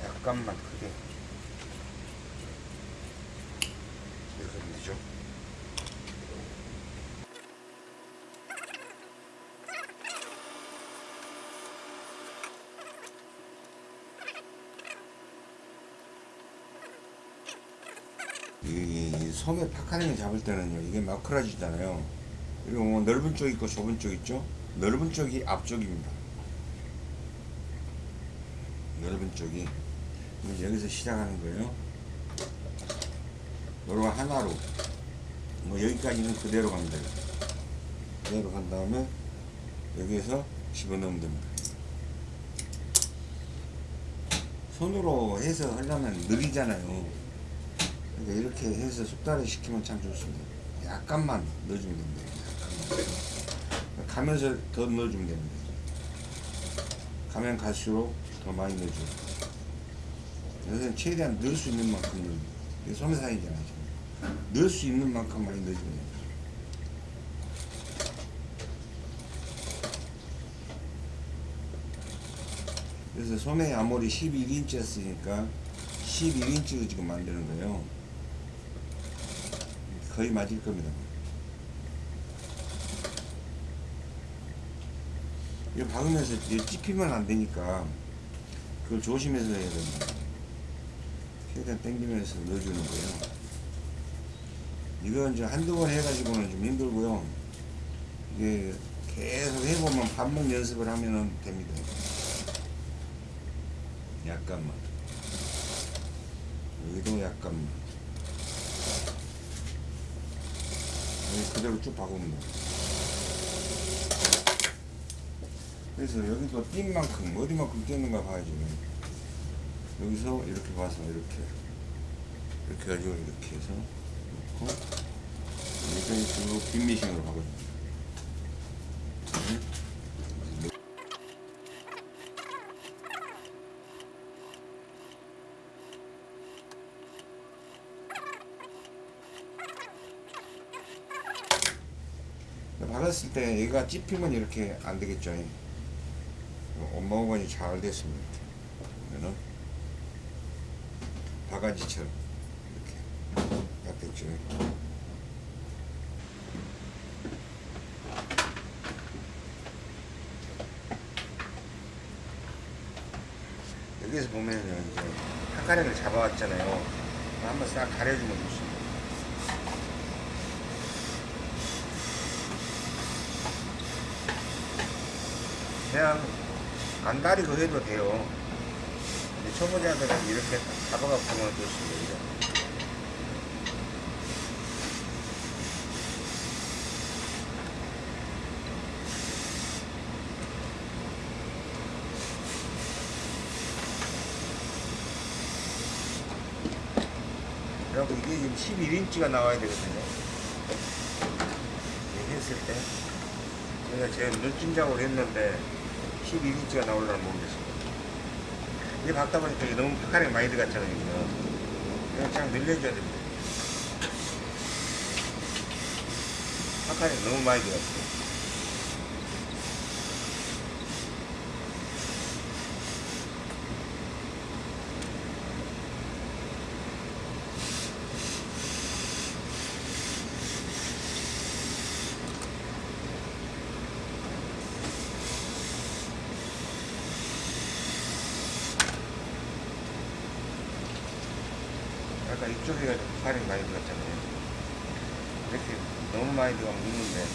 약간만 크게 하면 되죠. 소매 파카링을 잡을 때는요 이게 마크라지잖아요. 그리고 뭐 넓은 쪽 있고 좁은 쪽 있죠? 넓은 쪽이 앞쪽입니다. 넓은 쪽이. 여기서 시작하는 거예요. 요거 하나로. 뭐 여기까지는 그대로 갑니다. 그대로 간 다음에 여기에서 집어넣으면 됩니다. 손으로 해서 하려면 느리잖아요 그러니까 이렇게 해서 숙달을 시키면 참 좋습니다. 약간만 넣어주면 됩니다. 약간만. 가면서 더 넣어주면 됩니다. 가면 갈수록 더 많이 넣어줘요. 여기서는 최대한 넣을 수 있는 만큼 넣어요. 지금. 넣을 수 있는 만큼 많이 넣어주면 돼요. 그래서 소매 아무리 11인치 였으니까 11인치로 지금 만드는 거예요. 거의 맞을 겁니다. 이거 박으면서 찝히면 안 되니까 그걸 조심해서 해야 됩니다. 최대한 당기면서 넣어주는 거예요. 이건 이제 한두 번 해가지고는 좀 힘들고요. 이게 계속 해보면 반복 연습을 하면 됩니다. 약간만. 여기도 약간만. 여기 그대로 쭉 박으면 돼. 그래서 여기도 띈 만큼, 어디만큼 띄는가 봐야지. 여기서 이렇게 봐서 이렇게. 이렇게 가지고 이렇게 해서 놓고, 이렇게 쭉 빈미싱으로 박아줍니다. 네. 박았을 때 얘가 찝히면 이렇게 안 되겠죠. 엄마 오건이 잘 됐습니다. 그러면은 바가지처럼 이렇게 딱 됐죠. 여기서 보면은 이제 한 가닥을 잡아왔잖아요. 한번 싹 가려주면 좋습니다. 그냥 안 다리고 해도 돼요. 근데 초보자들은 이렇게 잡아갖고 보면 좋습니다. 그리고 이게 지금 11인치가 나와야 되거든요. 했을 때. 제가 제가 눈찜작으로 했는데 12인치가 나올려나 모르겠습니다. 이게 박다 보니까 이게 너무 파카링 많이 들어갔잖아요. 그냥 쫙 늘려줘야 됩니다. 파카링 너무 많이 들어갔어요. 아까 이쪽에가 파카링 많이 들어갔잖아요. 이렇게 너무 많이 들어가면 묻는데.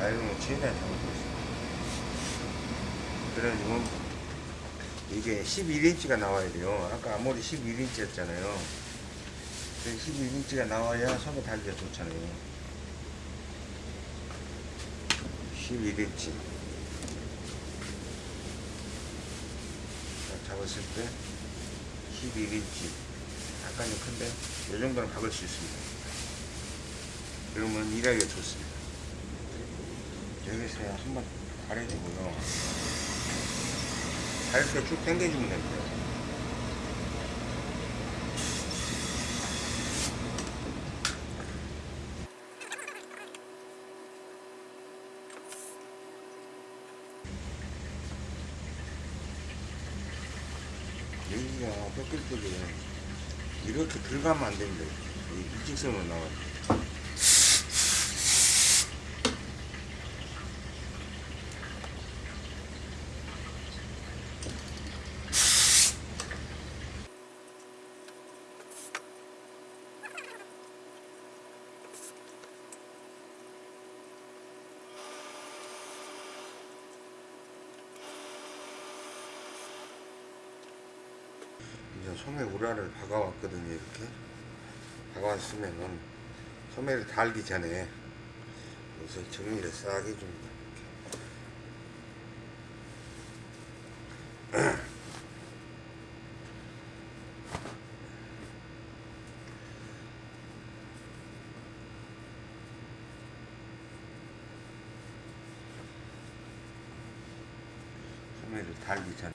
아이롱을 최대한 잡고 있습니다. 그래가지고 이게 11인치가 나와야 돼요. 아까 아무리 11인치였잖아요. 11인치가 나와야 손에 달기가 좋잖아요. 11인치. 잡았을 때 11인치. 약간 좀 큰데, 이 정도는 박을 수 있습니다. 그러면 일하기가 좋습니다. 여기서 한번 가려주고요. 가볍게 쭉 당겨주면 됩니다. 여기가 때도 이렇게 들어가면 안 됩니다. 이 일직선으로 나와요. 소매 우라를 박아왔거든요 이렇게. 박아왔으면은 소매를 달기 전에 여기서 정리를 싹 해줍니다 소매를 달기 전에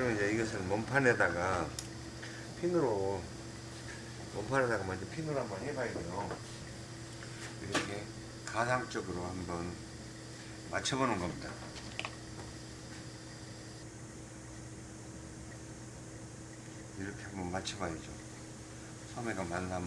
그러면 이제 이것을 몸판에다가 핀으로 몸판에다가 먼저 핀으로 한번 해봐야 돼요. 이렇게 가상적으로 한번 맞춰보는 겁니다. 이렇게 한번 맞춰봐야죠. 소매가 맞나.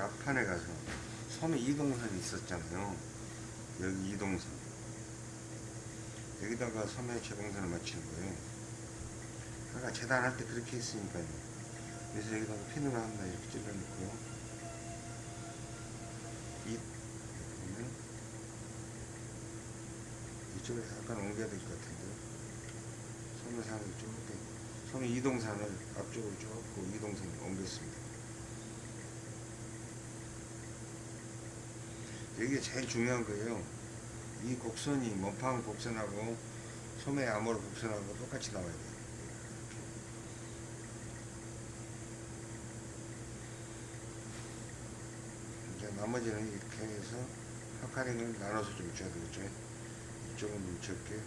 앞판에 가서 섬에 이동선이 있었잖아요. 여기 이동선. 여기다가 섬에 재봉선을 맞추는 거예요. 아까 재단할 때 그렇게 했으니까요. 그래서 여기다가 핀으로 한다 이렇게 찔러놓고요. 이, 보면 이쪽에서 약간 옮겨야 될 것 같은데요. 섬의 상을 조금, 섬의 이동선을 앞쪽으로 조금 이동선을 옮겼습니다. 이게 제일 중요한 거예요. 이 곡선이 몸판 곡선하고 소매 암홀 곡선하고 똑같이 나와야 돼요. 이제 나머지는 이렇게 해서 파카링을 나눠서 좀 줘야 되겠죠. 이쪽은 좀 적게,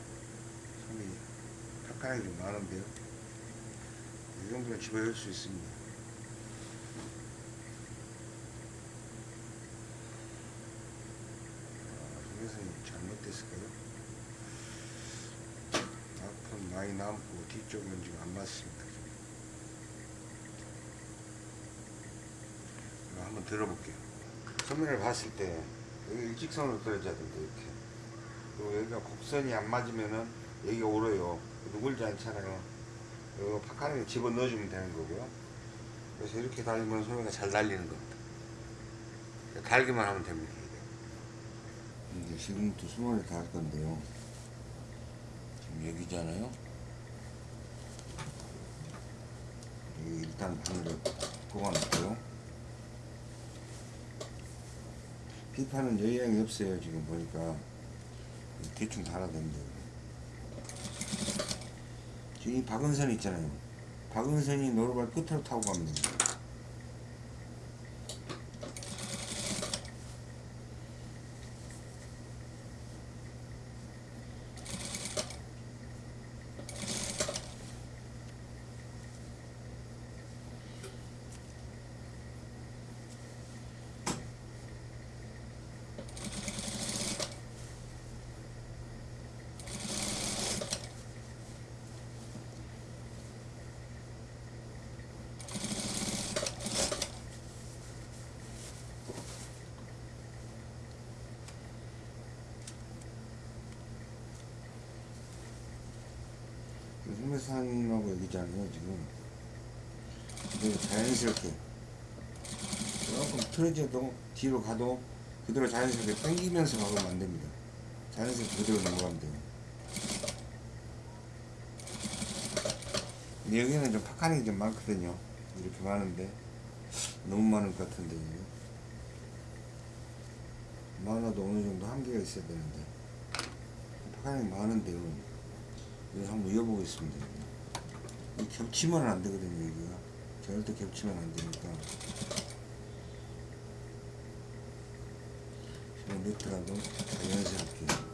소매 파카링이 좀 많은데요. 이 정도는 집어넣을 수 있습니다. 동영상이 잘못됐을까요? 앞은 많이 남고 뒤쪽은 지금 안 맞습니다. 이거 한번 들어볼게요. 소면을 봤을 때 여기 일직선으로 떨어져야 된다 이렇게. 그리고 여기가 곡선이 안 맞으면은 여기가 오려요. 누굴지 않잖아요. 이거 파카링에 집어 넣어주면 되는 거고요. 그래서 이렇게 달리면 소매가 잘 달리는 겁니다. 달기만 하면 됩니다. 이제 지금부터 수만을 다 할 건데요. 지금 여기잖아요. 여기 일단 바늘을 꼽아놓고요. 피판은 여유양이 없어요. 지금 보니까 대충 됩니다. 지금 이 박은선 있잖아요. 박은선이 노루발 끝으로 타고 됩니다. 소매산하고 여기잖아요 지금 자연스럽게. 조금 틀어져도 뒤로 가도 그대로 자연스럽게 당기면서 가면 안 됩니다. 자연스럽게 그대로 넘어가면 돼요. 여기는 좀 파카닝이 좀 많거든요. 이렇게 많은데. 너무 많을 것 같은데 이게. 많아도 어느 정도 한계가 있어야 되는데. 파카닝이 많은데요. 이거 한번 이어보겠습니다. 이 겹치면 안 되거든요, 여기가. 절대 겹치면 안 되니까. 그냥 네트라도 자연스럽게.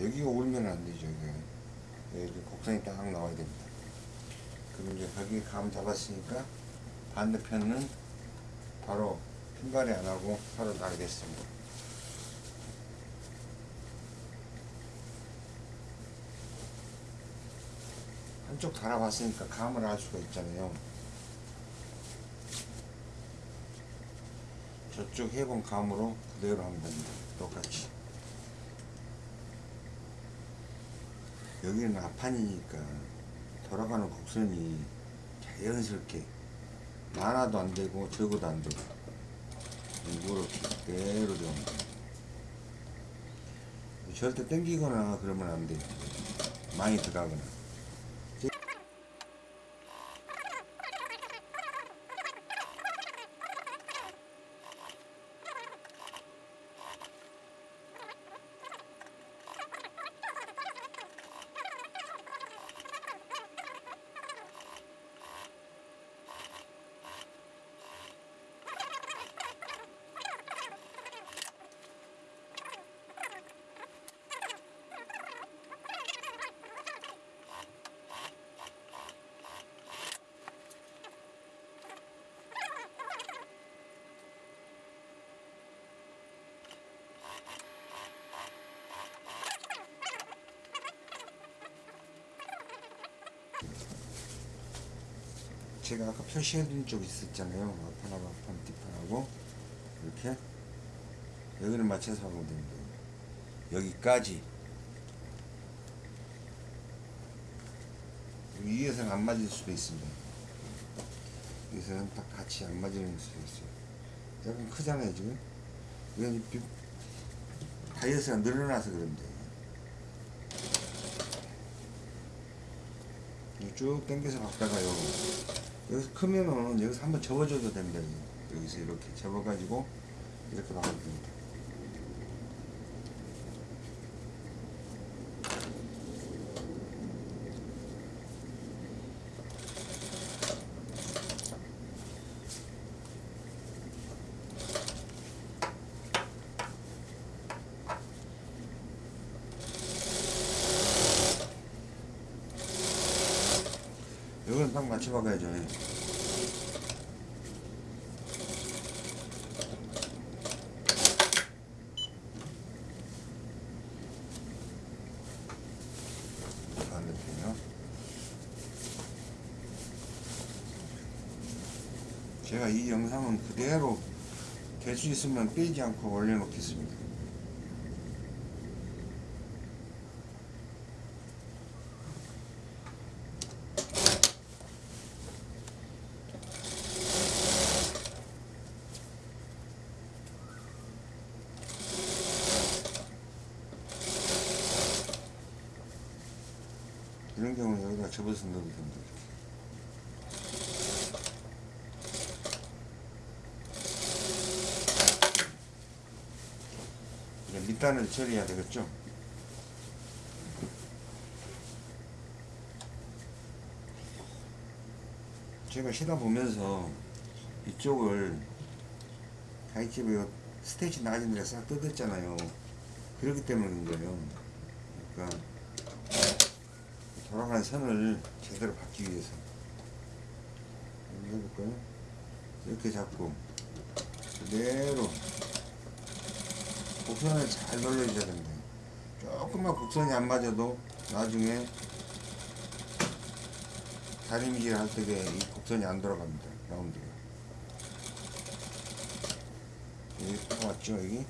여기가 울면 안 되죠. 여기 곡선이 딱 나와야 됩니다. 그럼 이제 거기에 감 잡았으니까 반대편은 바로 핀발이 안 하고 바로 나게 됐습니다. 한쪽 달아봤으니까 감을 알 수가 있잖아요. 저쪽 해본 감으로 그대로 하면 됩니다. 똑같이. 여기는 앞판이니까 돌아가는 곡선이 자연스럽게 많아도 안 되고 적어도 안 되고 이렇게 그대로 됩니다. 절대 땡기거나 그러면 안 돼요. 많이 들어가거나. 제가 아까 표시해둔 쪽 있었잖아요. 앞판하고 앞판, 뒷판하고 이렇게 여기를 맞춰서 하면 됩니다. 여기까지 위에서는 안 맞을 수도 있습니다. 여기서는 딱 같이 안 맞는 수도 있어요. 약간 크잖아요 지금. 이건 비- 다이어트가 늘어나서 그런데 쭉 당겨서 갔다가요. 여기서 크면은 여기서 한번 접어줘도 됩니다. 여기서 이렇게 접어가지고 이렇게 박으면 됩니다. 딱 맞춰박아야죠. 반대편이요. 제가 이 영상은 그대로 될 수 있으면 빼지 않고 올려놓겠습니다. 이런 경우는 넣어도 됩니다. 이제 밑단을 처리해야 되겠죠? 제가 쉬다 보면서 이쪽을 가이집에 스테이지 낮은 데싹 뜯었잖아요. 그렇기 때문인 거예요. 그러니까 돌아가는 선을 제대로 받기 위해서. 해볼까요? 이렇게 잡고 그대로 곡선을 잘 눌러줘야 됩니다. 조금만 곡선이 안 맞아도 나중에 다림질 할 때에 이 곡선이 안 돌아갑니다 라운드가 여기 딱 왔죠 여기?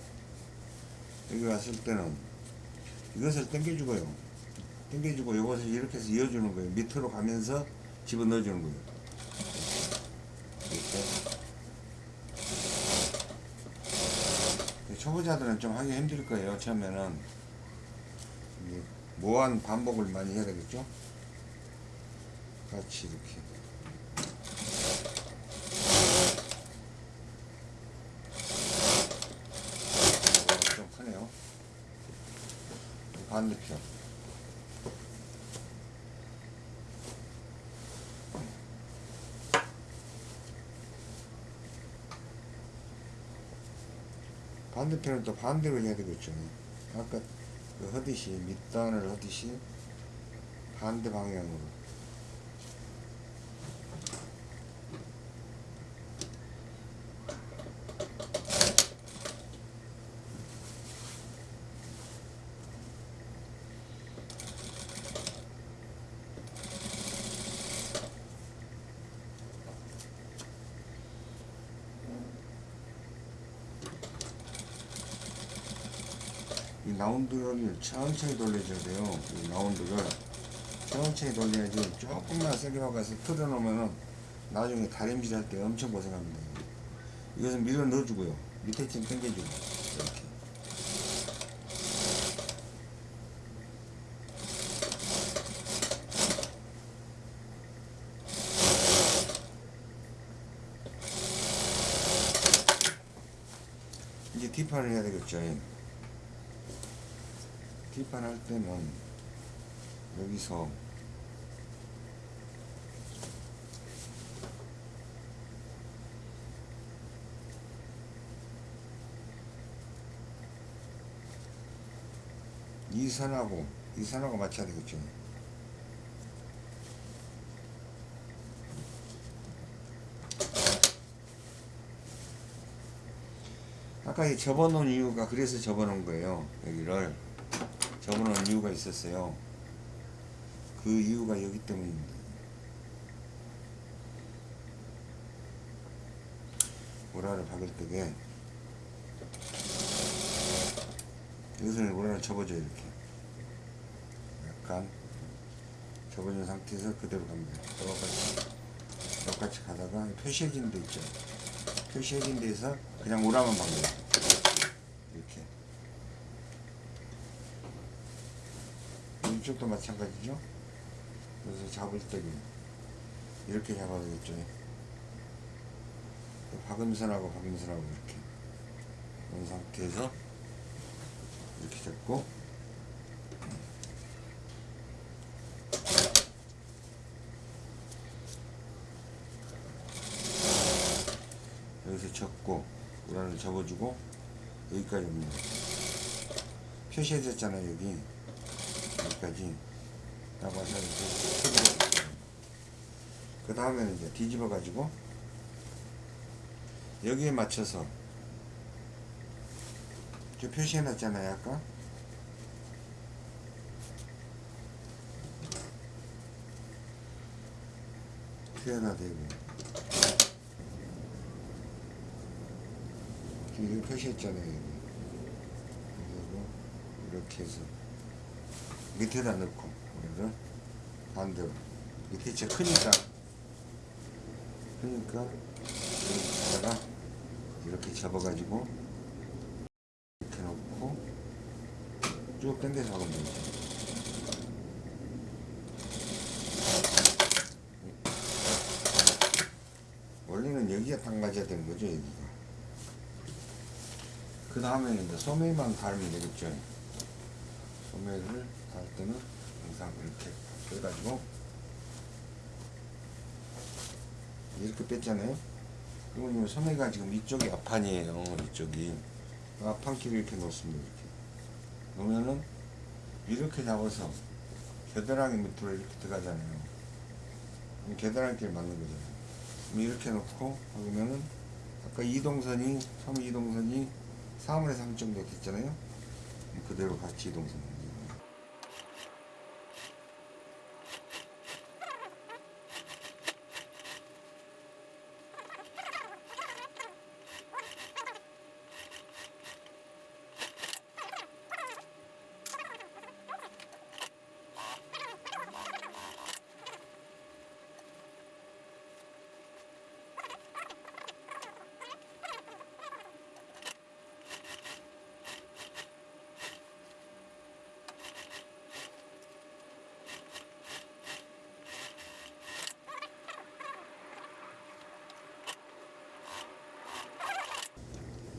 여기 왔을 때는 이것을 당겨주고요 당겨주고 이것을 이렇게 해서 이어주는 거예요. 밑으로 가면서 집어넣어주는 거예요. 이렇게. 초보자들은 좀 하기 힘들 거예요. 처음에는 모한 반복을 많이 해야 되겠죠. 같이 이렇게. 어, 좀 크네요. 반대편. 반대편은 또 반대로 해야 되겠죠. 아까 그 하듯이 밑단을 하듯이 반대 방향으로 이 라운드를 천천히 돌려줘야 돼요. 이 라운드를 천천히 돌려야지 조금만 세게 박아서 틀어놓으면은 나중에 다림질 할 때 엄청 고생합니다. 이것은 밀어 넣어주고요. 밑에 좀 당겨주고 이렇게. 이제 뒷판을 해야 되겠죠. 뒷판 할 때는 여기서 이 선하고 이 선하고 맞춰야 되겠죠. 아까 이 접어놓은 이유가 그래서 접어놓은 거예요. 여기를 접어놓은 이유가 있었어요. 그 이유가 여기 때문입니다. 오라를 박을 때게 여기서는 오라를 접어줘요 이렇게 약간 접어준 상태에서 그대로 갑니다. 똑같이 똑같이 가다가 표시해진 데 있죠. 표시해진 데에서 그냥 오라만 박는 거예요. 이렇게 이쪽도 마찬가지죠. 그래서 잡을 때는 이렇게 잡아야 되겠죠. 박음선하고 박음선하고 이렇게 이런 상태에서 이렇게 잡고 여기서 접고 우라를 접어주고 여기까지 옵니다. 표시해졌잖아요 여기 여기까지 딱 와서 이렇게 그 다음에는 이제 뒤집어 가지고 여기에 맞춰서 저 표시해 놨잖아요 아까. 표현화 되고 지금 표시했잖아요 여기. 그리고 이렇게 해서 밑에다 넣고 우리를 반대로 밑에 진짜 크니까 그러니까 여기다가 이렇게 접어가지고 이렇게 놓고 쭉 당겨서 하면 되죠. 원래는 딱 맞아야 되는 거죠 여기가. 그 다음에 이제 소매만 달면 되겠죠. 소매를 달 때는 항상 이렇게 해가지고 이렇게 뺐잖아요. 그러면 이 소매가 지금 이쪽이 앞판이에요. 이쪽이 앞판끼리 이렇게 놓습니다. 이렇게 놓으면은 이렇게 잡아서 겨드랑이 밑으로 이렇게 들어가잖아요. 겨드랑이끼리 맞는 거잖아요. 이렇게 놓고 하면은 아까 이동선이 소매 이동선이 3분의 3 정도 됐잖아요. 그대로 같이 이동선.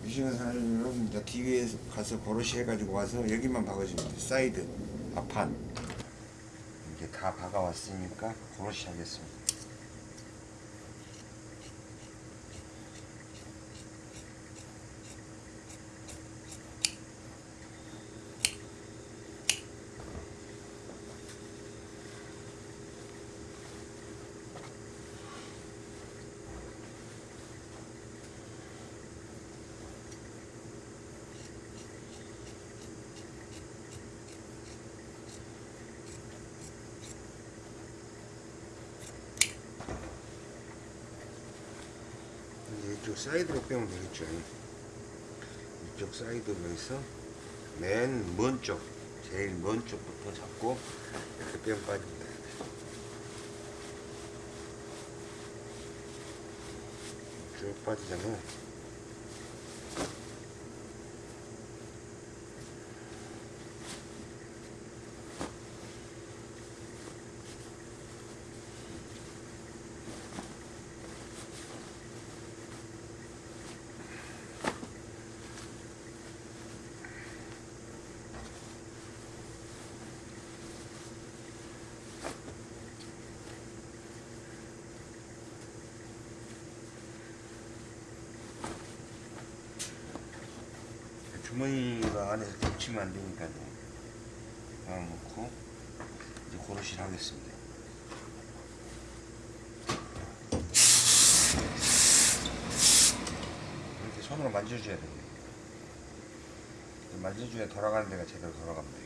미싱은 사람은 이제 뒤에 가서 고로시 해가지고 와서 여기만 박아주면 돼. 사이드, 앞판. 이게 다 박아왔으니까 고로시 하겠습니다. 이쪽 사이드로 빼면 되겠죠. 이쪽 사이드로 해서 맨 먼 쪽, 제일 먼 쪽부터 잡고 이렇게 빼면 빠집니다. 쭉 빠지잖아요. 주머니가 안에서 겹치면 안 되니까 하나 놓고 이제 고르실 하겠습니다. 이렇게 손으로 만져줘야 돼요. 만져줘야 돌아가는 데가 제대로 돌아갑니다.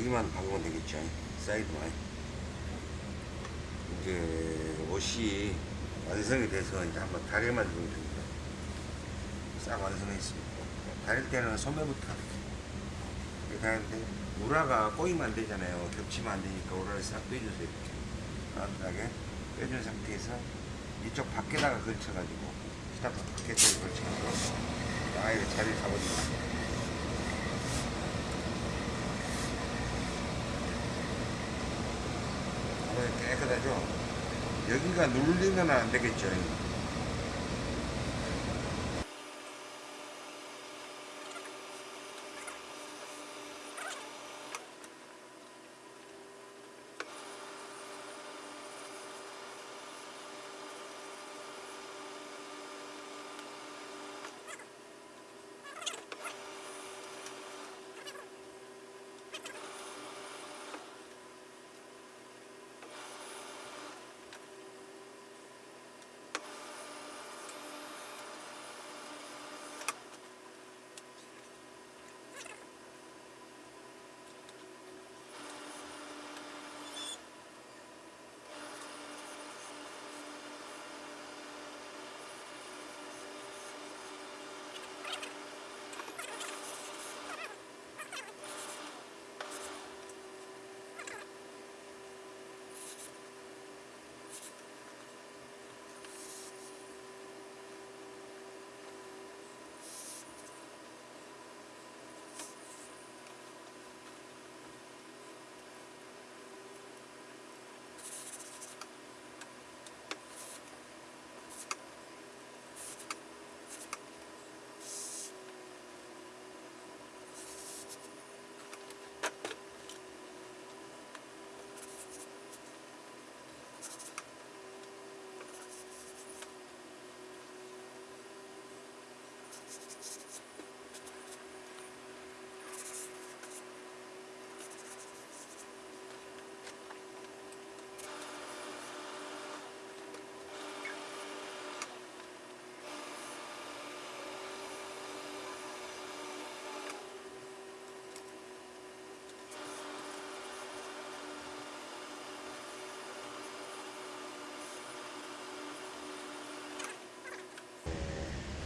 여기만 박으면 되겠죠. 사이드만. 이제 옷이 완성이 돼서 이제 한번 다리만 주면 됩니다. 싹 완성해 있습니다. 다릴 때는 소매부터. 이렇게 하는데 우라가 꼬이면 안 되잖아요. 겹치면 안 되니까 우라를 싹 빼주세요 이렇게. 간단하게 빼준 상태에서 이쪽 밖에다가 걸쳐가지고 스타트 밖에 쪽에 걸쳐가지고 아예 자리를 잡아줍니다 어, 깨끗하죠? 여기가 눌리면 안 되겠죠.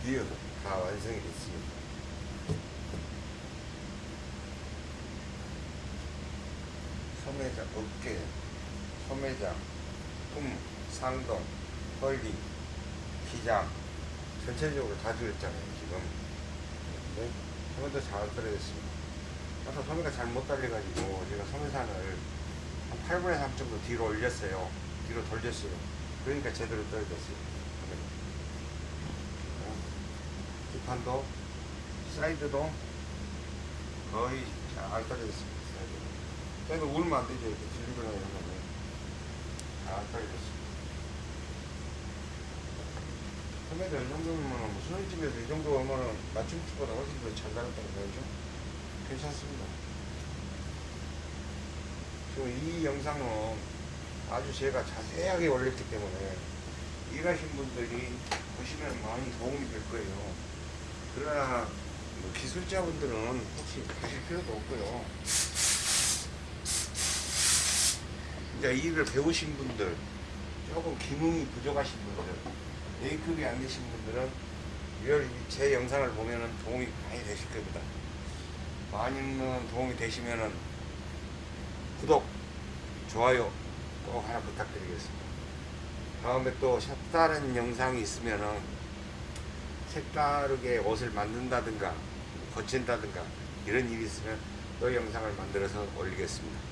you. 다 완성이 됐습니다. 소매장, 어깨, 소매장, 품, 상동, 헐리, 기장 전체적으로 다 줄였잖아요 지금. 네? 소매 도 잘 떨어졌습니다. 아까 소매가 잘 못 달려가지고 제가 소매산을 한 8분의 3 정도 뒤로 올렸어요. 뒤로 돌렸어요. 그러니까 제대로 떨어졌어요 소매가. 어, 뒷 판도 사이드도 거의 잘 떨어졌습니다 사이드. 울면 안 되죠 이렇게 들리거나 이런 거는 잘 떨어졌습니다. 소매도 이 정도면 무슨 집에서 이 정도 오면은 맞춤집보다 훨씬 더 잘 나갔다는 거죠. 괜찮습니다. 지금 이 영상은 아주 제가 자세하게 올렸기 때문에 일하신 분들이 보시면 많이 도움이 될 거예요 그러나 뭐 기술자분들은 혹시 가실 필요도 없고요 이제 이 일을 배우신 분들 조금 기능이 부족하신 분들 A급이 안 되신 분들은 제 영상을 보면은 도움이 많이 되실 겁니다. 많이는 도움이 되시면은 구독, 좋아요 꼭 하나 부탁드리겠습니다. 다음에 또 색다른 영상이 있으면은 색다르게 옷을 만든다든가 거친다든가 이런 일이 있으면 또 영상을 만들어서 올리겠습니다.